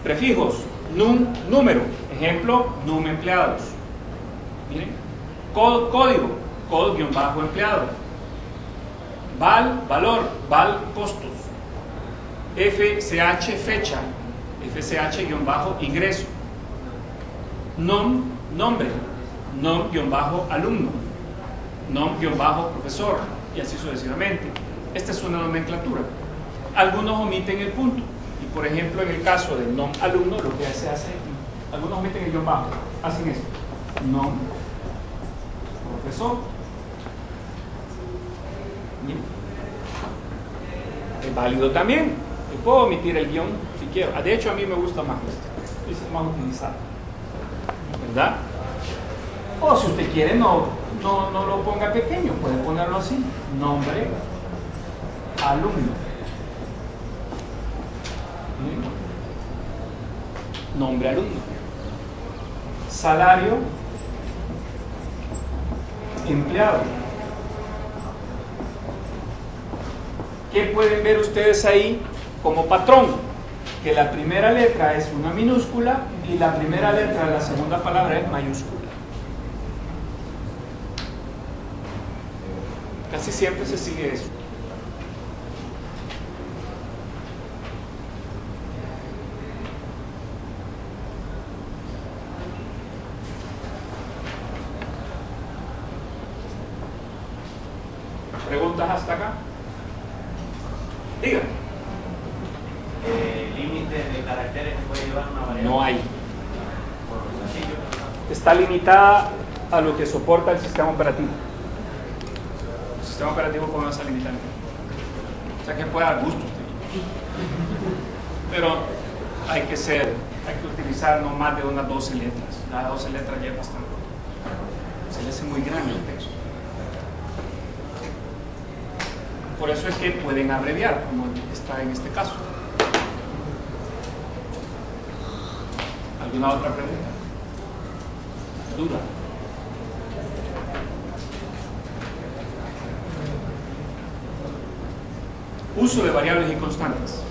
Prefijos, num, número, ejemplo, num empleados Miren, código, código-empleado. Val, valor, val, costos. FCH, fecha. FCH-ingreso. Nom, nombre. Nom-alumno. Nom-profesor. Y así sucesivamente. Esta es una nomenclatura. Algunos omiten el punto. Y por ejemplo, en el caso de nom-alumno, lo que se hace, algunos omiten el guion bajo. Hacen esto. Nom profesor. Es válido también. Yo puedo omitir el guion si quiero. Ah, de hecho, a mí me gusta más esto. Es más utilizado. ¿Verdad? O si usted quiere, no, no, no lo ponga pequeño. Puede ponerlo así. Nombre, alumno. Nombre alumno. Salario empleado. ¿Qué pueden ver ustedes ahí como patrón? Que la primera letra es una minúscula y la primera letra de la segunda palabra es mayúscula. Casi siempre se sigue eso. ¿Preguntas hasta acá? Diga. Eh, ¿Límite de caracteres que puede llevar una variable? No hay. Está limitada a lo que soporta el sistema operativo. El sistema operativo puede ser limitante. O sea que puede dar gusto Pero hay que ser, hay que utilizar no más de unas 12 letras. Las 12 letras ya es bastante. Se le hace muy grande el texto. Por eso es que pueden abreviar, como está en este caso. ¿Alguna otra pregunta? ¿Duda? Uso de variables y constantes.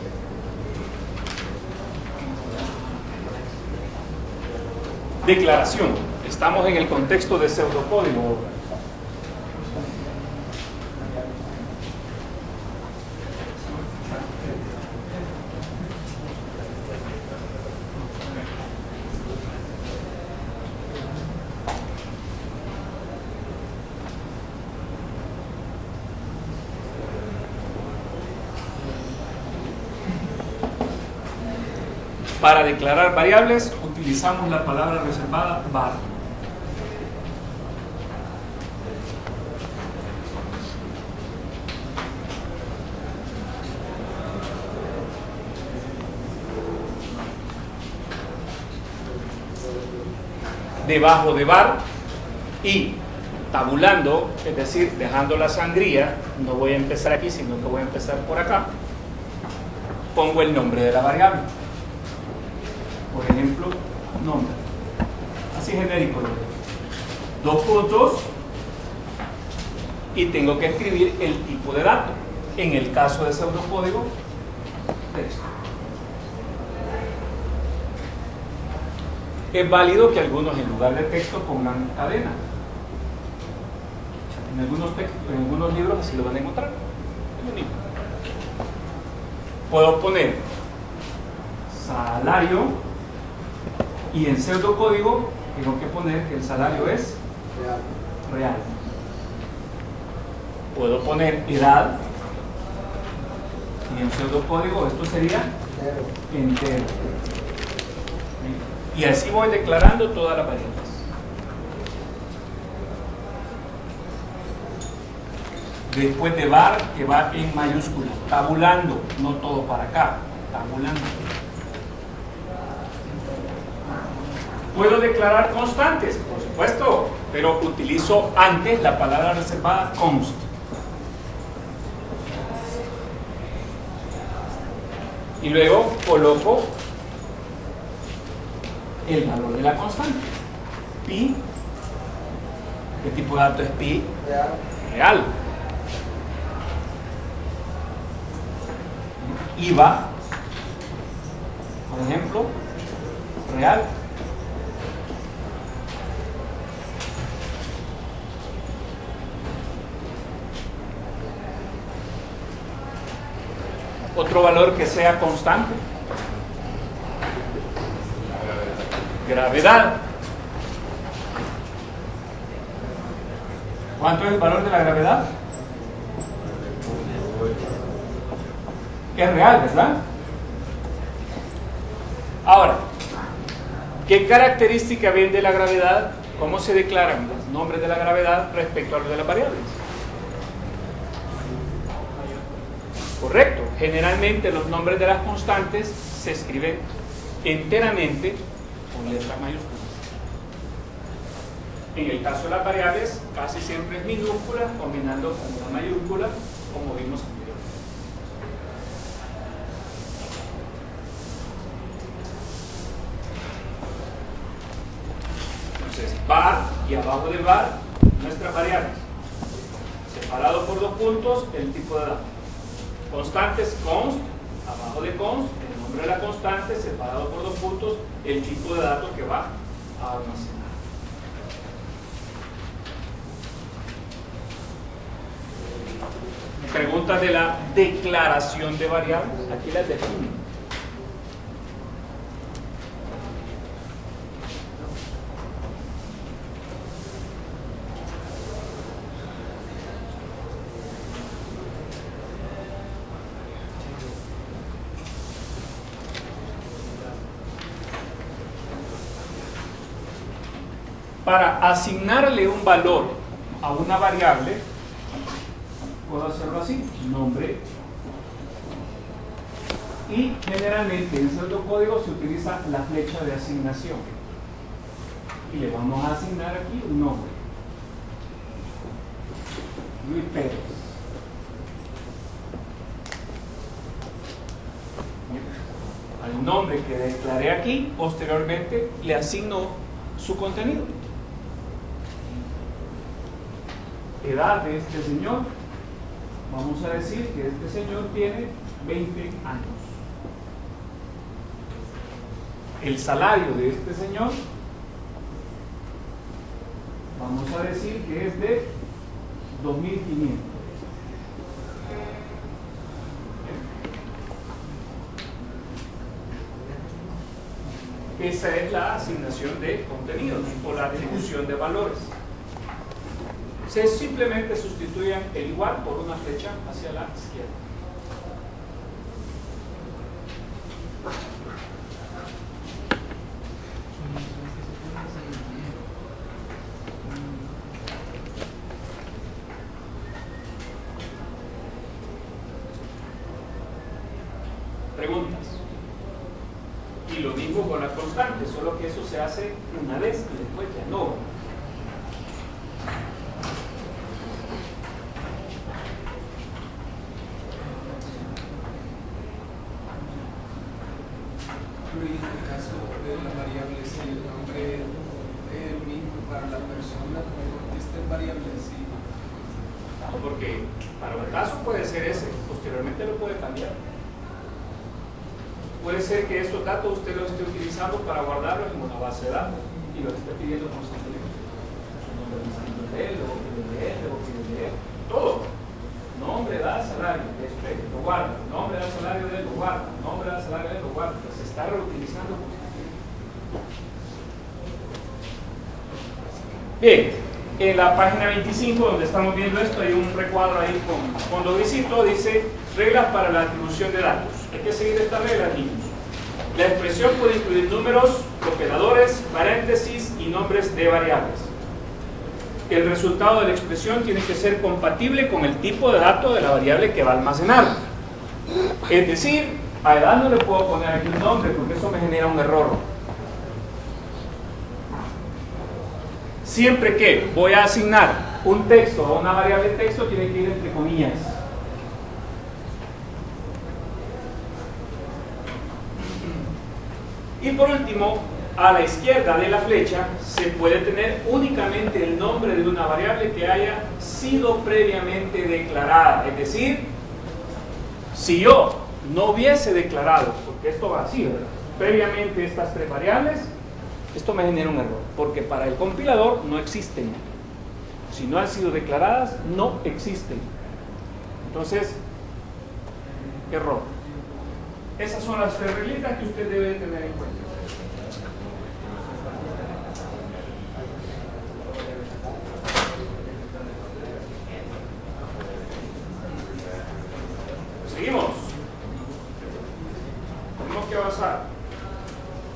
Declaración. Estamos en el contexto de pseudocódigo Para declarar variables utilizamos la palabra reservada var. debajo de var y tabulando, es decir, dejando la sangría, no voy a empezar aquí, sino que voy a empezar por acá, pongo el nombre de la variable ejemplo, nombre. Así genérico. Dos puntos y tengo que escribir el tipo de dato. En el caso de pseudocódigo, texto. es válido que algunos en lugar de texto pongan cadena. En algunos, en algunos libros así lo van a encontrar. Puedo poner salario y en pseudocódigo tengo que poner que el salario es real. Puedo poner edad y en pseudocódigo esto sería entero. Y así voy declarando todas las variables. Después de var, que va en mayúscula, tabulando, no todo para acá, tabulando. Puedo declarar constantes, por supuesto, pero utilizo antes la palabra reservada const. Y luego coloco el valor de la constante. Pi. ¿Qué tipo de dato es pi? Real. Real. IVA, por ejemplo, real. Otro valor que sea constante. Gravedad. ¿Cuánto es el valor de la gravedad? Es real, ¿verdad? Ahora, ¿qué característica viene de la gravedad? ¿Cómo se declaran los nombres de la gravedad respecto a los de las variables? Correcto. Generalmente los nombres de las constantes se escriben enteramente con letras mayúsculas. En el caso de las variables, casi siempre es minúscula combinando con una mayúscula, como vimos anteriormente. Entonces, var y abajo del var, nuestras variables. Separado por dos puntos, el tipo de datos. Constantes const, abajo de const, de la constante separado por dos puntos el tipo de datos que va a almacenar. Preguntas de la declaración de variables. Aquí las defino. Para asignarle un valor a una variable, puedo hacerlo así, nombre, y generalmente en cierto código se utiliza la flecha de asignación. Y le vamos a asignar aquí un nombre. Luis Pérez. Al nombre que declaré aquí, posteriormente le asigno su contenido. Edad de este señor, vamos a decir que este señor tiene 20 años. El salario de este señor, vamos a decir que es de 2.500. Esa es la asignación de contenidos o la atribución de valores se simplemente sustituyen el igual por una flecha hacia la izquierda. En la página 25 donde estamos viendo esto hay un recuadro ahí con cuando visito dice reglas para la atribución de datos. Hay que seguir esta regla niños. La expresión puede incluir números operadores paréntesis y nombres de variables. El resultado de la expresión tiene que ser compatible con el tipo de dato de la variable que va a almacenar. Es decir a edad no le puedo poner aquí un nombre porque eso me genera un error siempre que voy a asignar un texto a una variable texto, tiene que ir entre comillas. Y por último, a la izquierda de la flecha se puede tener únicamente el nombre de una variable que haya sido previamente declarada. Es decir, si yo no hubiese declarado, porque esto va así, previamente estas tres variables, esto me genera un error, porque para el compilador no existen. Si no han sido declaradas, no existen. Entonces, error. Esas son las tres reglitas que usted debe tener en cuenta. Seguimos. Tenemos que avanzar.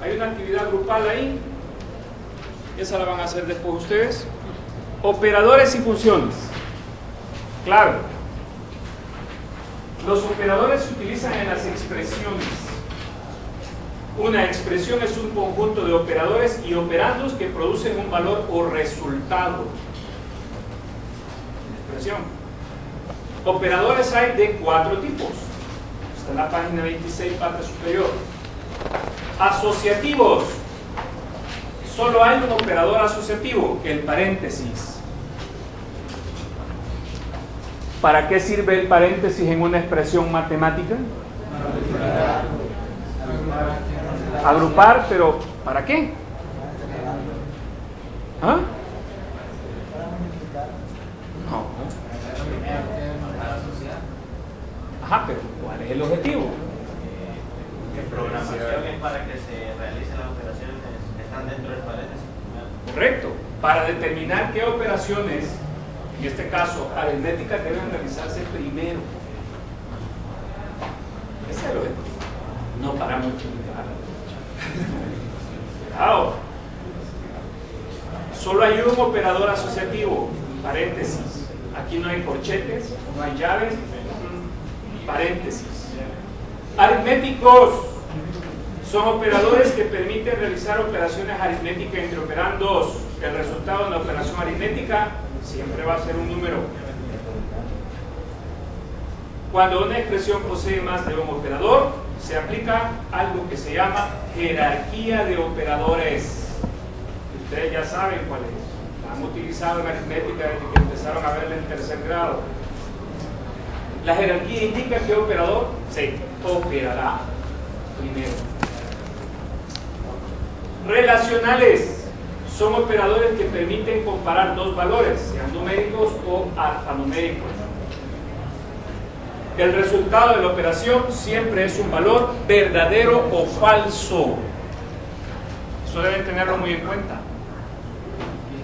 Hay una actividad grupal ahí esa la van a hacer después ustedes. Operadores y funciones. Claro. Los operadores se utilizan en las expresiones. Una expresión es un conjunto de operadores y operandos que producen un valor o resultado. Expresión. Operadores hay de cuatro tipos. Está en la página 26, parte superior. Asociativos solo hay un operador asociativo, el paréntesis. ¿Para qué sirve el paréntesis en una expresión matemática? Agrupar, pero ¿para qué? ¿Ah? No. Ajá, pero ¿cuál es el objetivo? En programación es para que se realicen las operaciones dentro del paréntesis. Correcto. Para determinar operaciones, en este caso aritméticas, deben realizarse primero. Ese es el objetivo. No para multiplicar. Ahora, solo hay un operador asociativo, paréntesis. Aquí no hay corchetes, no hay llaves, paréntesis. Aritméticos son operadores que permiten realizar operaciones aritméticas entre operandos. El resultado de la operación aritmética siempre va a ser un número. Cuando una expresión posee más de un operador, se aplica algo que se llama jerarquía de operadores. Ustedes ya saben cuál es. La han utilizado en aritmética desde que empezaron a verla en tercer grado. La jerarquía indica qué operador se operará primero. Relacionales son operadores que permiten comparar dos valores, sean numéricos o alfanuméricos. El resultado de la operación siempre es un valor verdadero o falso. Eso deben tenerlo muy en cuenta.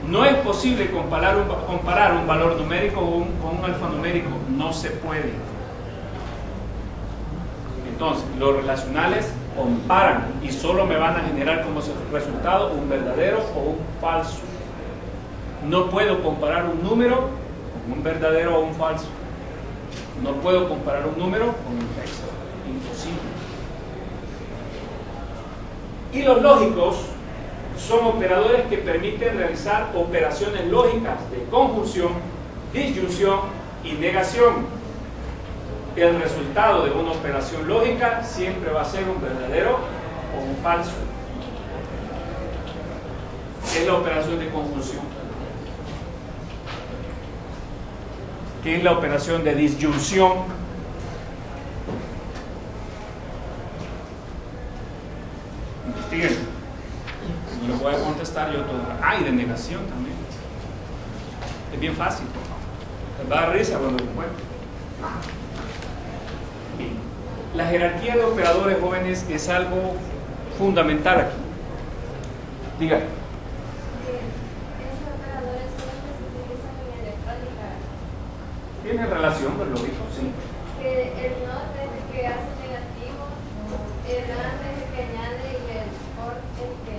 No es posible comparar un, comparar un valor numérico con un alfanumérico. No se puede. Entonces, los relacionales comparan y solo me van a generar como resultado un verdadero o un falso. No puedo comparar un número con un verdadero o un falso. No puedo comparar un número con un texto. Imposible. Y los lógicos son operadores que permiten realizar operaciones lógicas de conjunción, disyunción y negación el resultado de una operación lógica siempre va a ser un verdadero o un falso. ¿Qué es la operación de conjunción? ¿Qué es la operación de disyunción? Investiguen. No lo voy a contestar yo todo. Ah, y de negación también. Es bien fácil. Les va a dar risa cuando lo encuentren. Bien. La jerarquía de operadores jóvenes es algo fundamental aquí. Diga. Esos operadores son los que se utilizan en electrónica. ¿Tiene relación con lo dijo? Sí. Que el NOT es el que hace negativo, el AND es el que añade y el OR es el que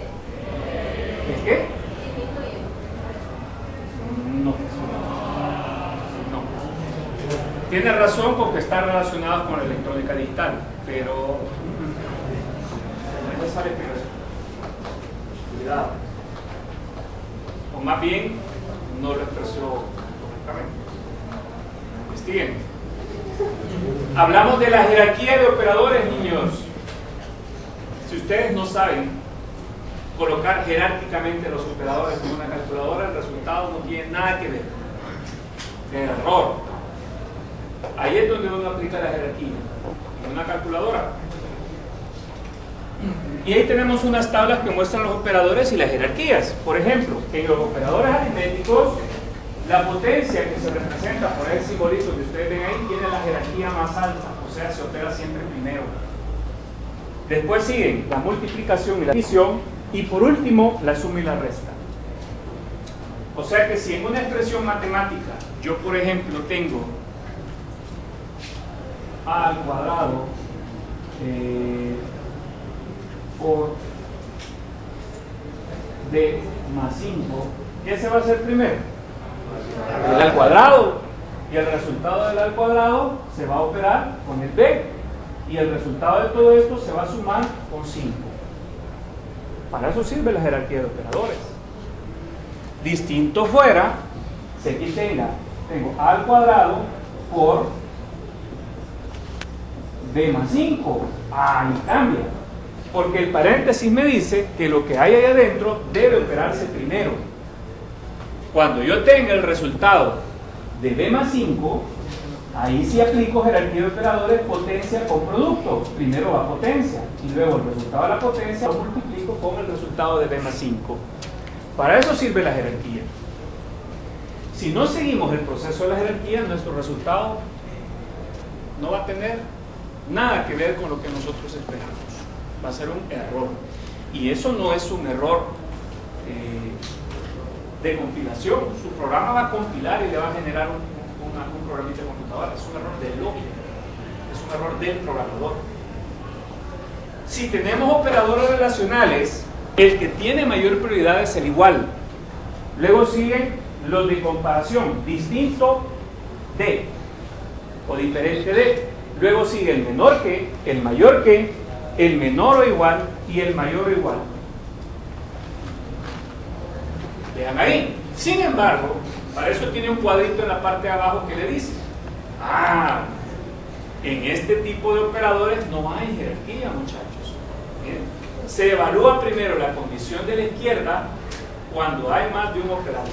¿Es qué? disminuye. No. No. Tiene razón porque está relacionado con la electrónica digital, pero sale. Cuidado. O más bien, no lo expresó correctamente. Investiguen. Hablamos de la jerarquía de operadores, niños. Si ustedes no saben colocar jerárquicamente los operadores en una calculadora, el resultado no tiene nada que ver. Error. Ahí es donde uno aplica la jerarquía. En una calculadora. Y ahí tenemos unas tablas que muestran los operadores y las jerarquías. Por ejemplo, en los operadores aritméticos, la potencia que se representa por el simbolito que ustedes ven ahí tiene la jerarquía más alta, o sea, se opera siempre primero. Después siguen la multiplicación y la división, y por último, la suma y la resta. O sea que si en una expresión matemática yo, por ejemplo, tengo a al cuadrado eh, por b más 5, ¿qué se va a hacer primero? El al cuadrado. Y el resultado del al cuadrado se va a operar con el b. Y el resultado de todo esto se va a sumar con 5. Para eso sirve la jerarquía de operadores. Distinto fuera, sé que tenga, tengo al cuadrado por b más 5. Ahí cambia. Porque el paréntesis me dice que lo que hay ahí adentro debe operarse primero. Cuando yo tenga el resultado de b más 5, ahí sí aplico jerarquía de operadores potencia con producto. Primero va potencia y luego el resultado de la potencia lo multiplico con el resultado de b más 5. Para eso sirve la jerarquía. Si no seguimos el proceso de la jerarquía, nuestro resultado no va a tener nada que ver con lo que nosotros esperamos. Va a ser un error. Y eso no es un error eh, de compilación. Su programa va a compilar y le va a generar un, una- un programita de computadora. Es un error de lógica. Es un error del programador. Si tenemos operadores relacionales, el que tiene mayor prioridad es el igual. Luego siguen los de comparación, distinto de o diferente de. Luego sigue el menor que, el mayor que, el menor o igual y el mayor o igual. Vean ahí. Sin embargo, para eso tiene un cuadrito en la parte de abajo que le dice, ah, en este tipo de operadores no hay jerarquía, muchachos. Se evalúa primero la condición de la izquierda cuando hay más de un operador.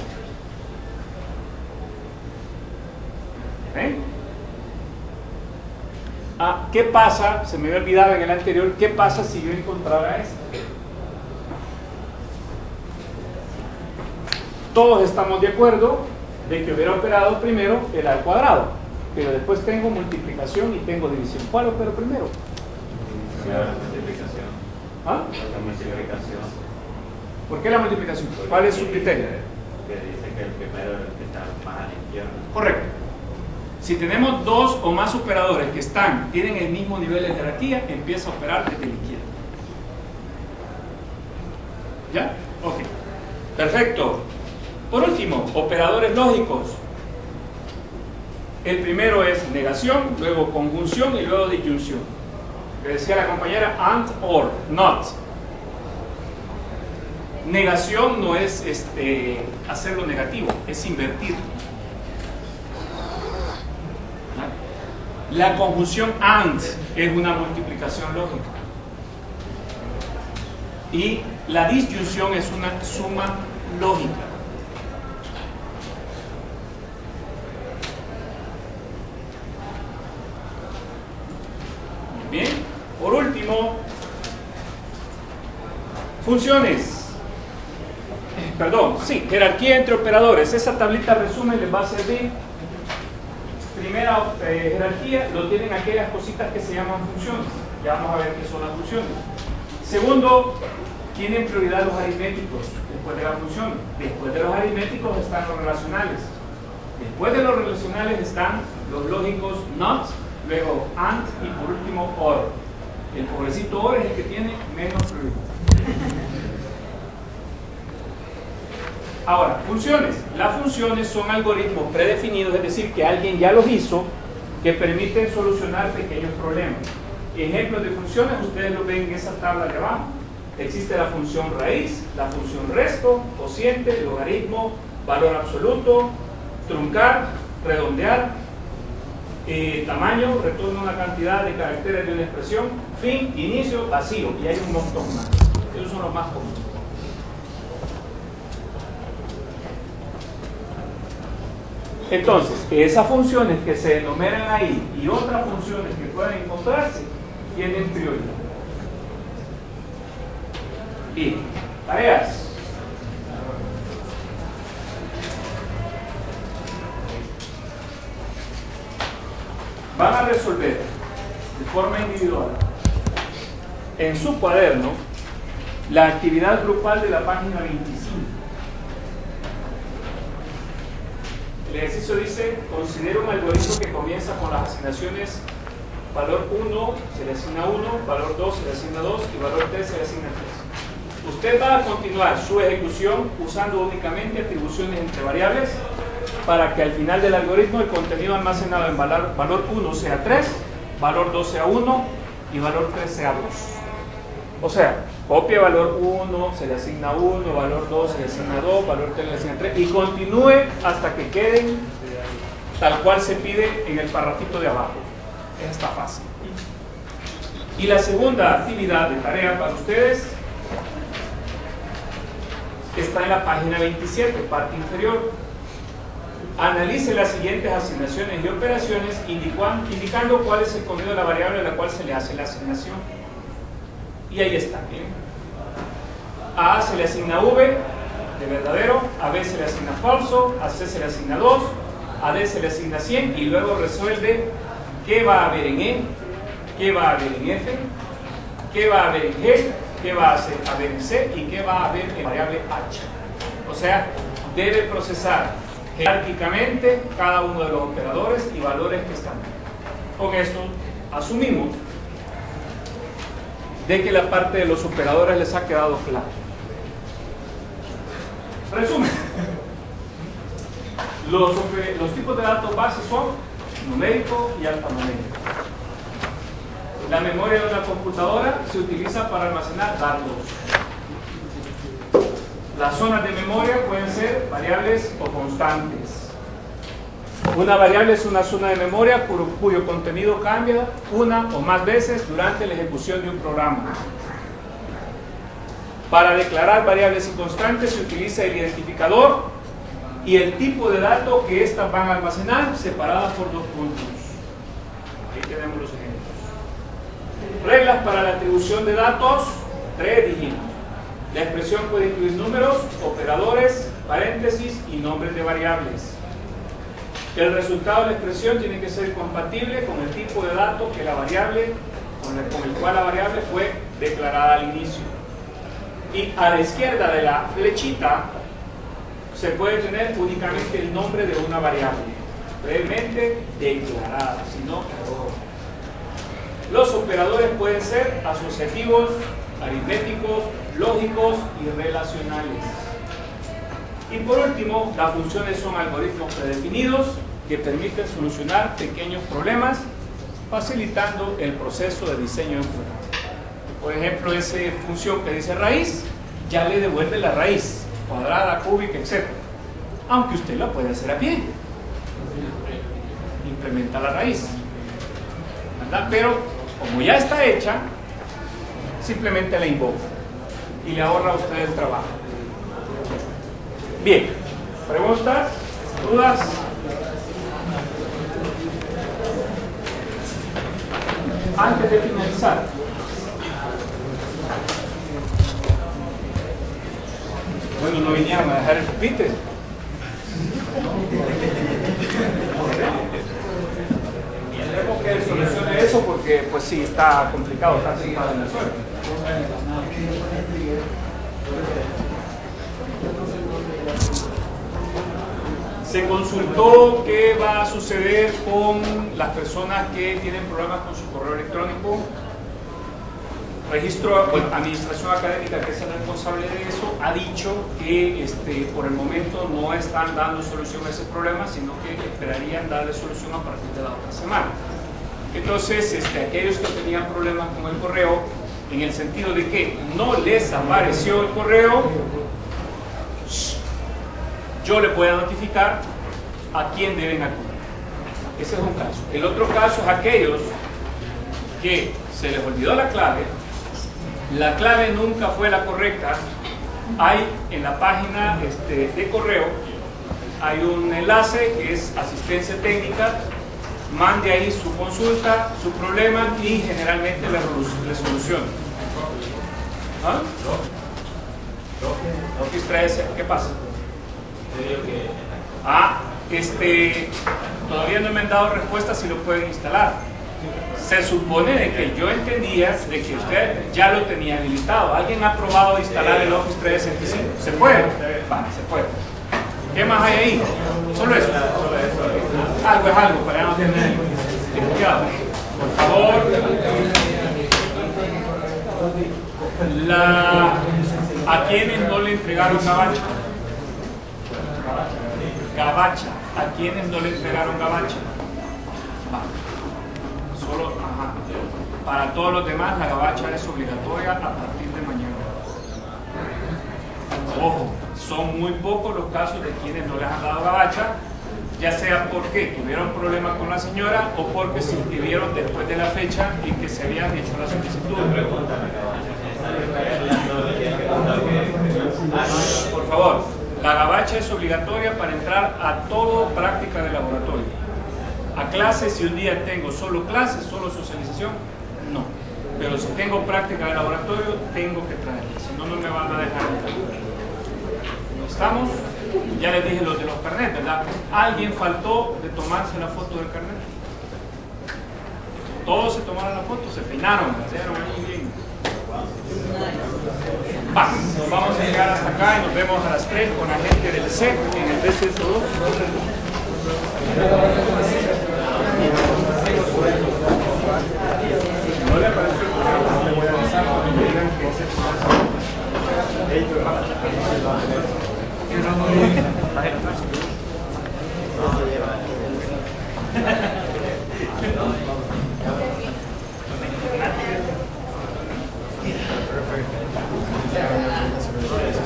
¿Ven? Ah, ¿Qué pasa? Se me había olvidado en el anterior, ¿qué pasa si yo encontrara esto? Todos estamos de acuerdo de que hubiera operado primero el al cuadrado, pero después tengo multiplicación y tengo división. ¿Cuál opero primero? La multiplicación. ¿Ah? La multiplicación. ¿Por qué la multiplicación? ¿Cuál es su criterio? Que dice que el primero es el que está más a la izquierda. Correcto. Si tenemos dos o más operadores que están, tienen el mismo nivel de jerarquía, empieza a operar desde la izquierda. ¿Ya? Ok. Perfecto. Por último, operadores lógicos. El primero es negación, luego conjunción y luego disyunción. Que decía la compañera and or, not. Negación no es este, hacerlo negativo, es invertirlo. La conjunción AND es una multiplicación lógica. Y la disyunción es una suma lógica. Muy bien. Por último, funciones. Perdón. sí, jerarquía entre operadores. Esa tablita resumen les va a servir. Primera eh, jerarquía lo tienen aquellas cositas que se llaman funciones. Ya vamos a ver qué son las funciones. Segundo, tienen prioridad los aritméticos después de la función. Después de los aritméticos están los relacionales. Después de los relacionales están los lógicos NOT, luego AND y por último OR. El pobrecito OR es el que tiene menos prioridad. Ahora, funciones. Las funciones son algoritmos predefinidos, es decir, que alguien ya los hizo, que permiten solucionar pequeños problemas. Ejemplos de funciones, ustedes lo ven en esa tabla de abajo. Existe la función raíz, la función resto, cociente, logaritmo, valor absoluto, truncar, redondear, eh, tamaño, retorno una cantidad de caracteres de una expresión, fin, inicio, vacío, y hay un montón más. Esos son los más comunes. Entonces, esas funciones que se enumeran ahí y otras funciones que pueden encontrarse tienen prioridad. Bien, tareas. Van a resolver de forma individual en su cuaderno la actividad grupal de la página 25. El ejercicio dice, considera un algoritmo que comienza con las asignaciones valor 1 se le asigna 1, valor 2 se le asigna 2 y valor 3 se le asigna 3. Usted va a continuar su ejecución usando únicamente atribuciones entre variables para que al final del algoritmo el contenido almacenado en valor, valor 1 sea 3, valor 2 sea 1 y valor 3 sea 2. O sea, copia valor 1, se le asigna 1, valor 2 se le asigna 2, valor 3 se le asigna 3 y continúe hasta que queden tal cual se pide en el parrafito de abajo. Es esta fácil. Y la segunda actividad de tarea para ustedes está en la página 27, parte inferior. Analice las siguientes asignaciones y operaciones indicando cuál es el contenido de la variable a la cual se le hace la asignación. Y ahí está. ¿bien? A se le asigna V de verdadero, a B se le asigna falso, a C se le asigna 2, a D se le asigna 100 y luego resuelve qué va a haber en E, qué va a haber en F, qué va a haber en G, qué va a haber en C y qué va a haber en variable H. O sea, debe procesar jerárquicamente cada uno de los operadores y valores que están. Con esto asumimos de que la parte de los operadores les ha quedado claro. Resumen. Los, los tipos de datos base son numérico y alfanumérico. La memoria de una computadora se utiliza para almacenar datos. Las zonas de memoria pueden ser variables o constantes. Una variable es una zona de memoria cuyo contenido cambia una o más veces durante la ejecución de un programa. Para declarar variables y constantes se utiliza el identificador y el tipo de dato que éstas van a almacenar separadas por dos puntos. Ahí tenemos los ejemplos. Reglas para la atribución de datos, tres dígitos. La expresión puede incluir números, operadores, paréntesis y nombres de variables. El resultado de la expresión tiene que ser compatible con el tipo de dato que la variable, con el, con el cual la variable fue declarada al inicio. Y a la izquierda de la flechita se puede tener únicamente el nombre de una variable, brevemente declarada, si no, Los operadores pueden ser asociativos, aritméticos, lógicos y relacionales. Y por último, las funciones son algoritmos predefinidos que permiten solucionar pequeños problemas facilitando el proceso de diseño de programa. Por ejemplo, esa función que dice raíz, ya le devuelve la raíz cuadrada, cúbica, etc. Aunque usted la puede hacer a pie. Implementa la raíz. Pero como ya está hecha, simplemente la invoca y le ahorra a usted el trabajo. Bien, preguntas, dudas. Antes de finalizar, Bueno, no vinieron a dejar el pupite. Tenemos que solucione eso porque pues sí, está complicado, está encima de la suerte. Se consultó qué va a suceder con las personas que tienen problemas con su correo electrónico. Registro, Administración Académica, que es el responsable de eso, ha dicho que este, por el momento no están dando solución a ese problema, sino que esperarían darle solución a partir de la otra semana. Entonces, este, aquellos que tenían problemas con el correo, en el sentido de que no les apareció el correo, yo le voy a notificar a quién deben acudir. Ese es un caso. El otro caso es aquellos que se les olvidó la clave, la clave nunca fue la correcta, hay en la página este, de correo, hay un enlace que es asistencia técnica, mande ahí su consulta, su problema y generalmente le, le soluciona. ¿Ah? Office 13, ¿qué pasa? Ah, este, todavía no me han dado respuesta si lo pueden instalar. Se supone de que yo entendía de que usted ya lo tenía habilitado. ¿Alguien ha probado instalar el Office 365? ¿Se puede? Vale, se puede. ¿Qué más hay ahí? Solo eso. Algo es algo para no tener. Por favor. La, ¿A quienes no le entregaron gabacha? Gabacha. ¿A quienes no le entregaron gabacha? Solo, ajá. Para todos los demás, la gabacha es obligatoria a partir de mañana. Ojo, son muy pocos los casos de quienes no les han dado gabacha, ya sea porque tuvieron problemas con la señora o porque se inscribieron después de la fecha en que se habían hecho la solicitud. Por favor, la gabacha es obligatoria para entrar a todo práctica de laboratorio. A clases, si un día tengo solo clases, solo socialización, no. Pero si tengo práctica de laboratorio, tengo que traerla, si no, no me van a dejar entrar. ¿Estamos? Ya les dije los de los carnets, ¿verdad? Alguien faltó de tomarse la foto del carnet. Todos se tomaron la foto, se peinaron, ahí bien. Va, nos vamos a llegar hasta acá y nos vemos a las 3 con la gente del SEC en el BC2. *laughs*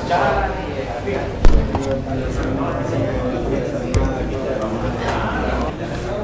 Chao.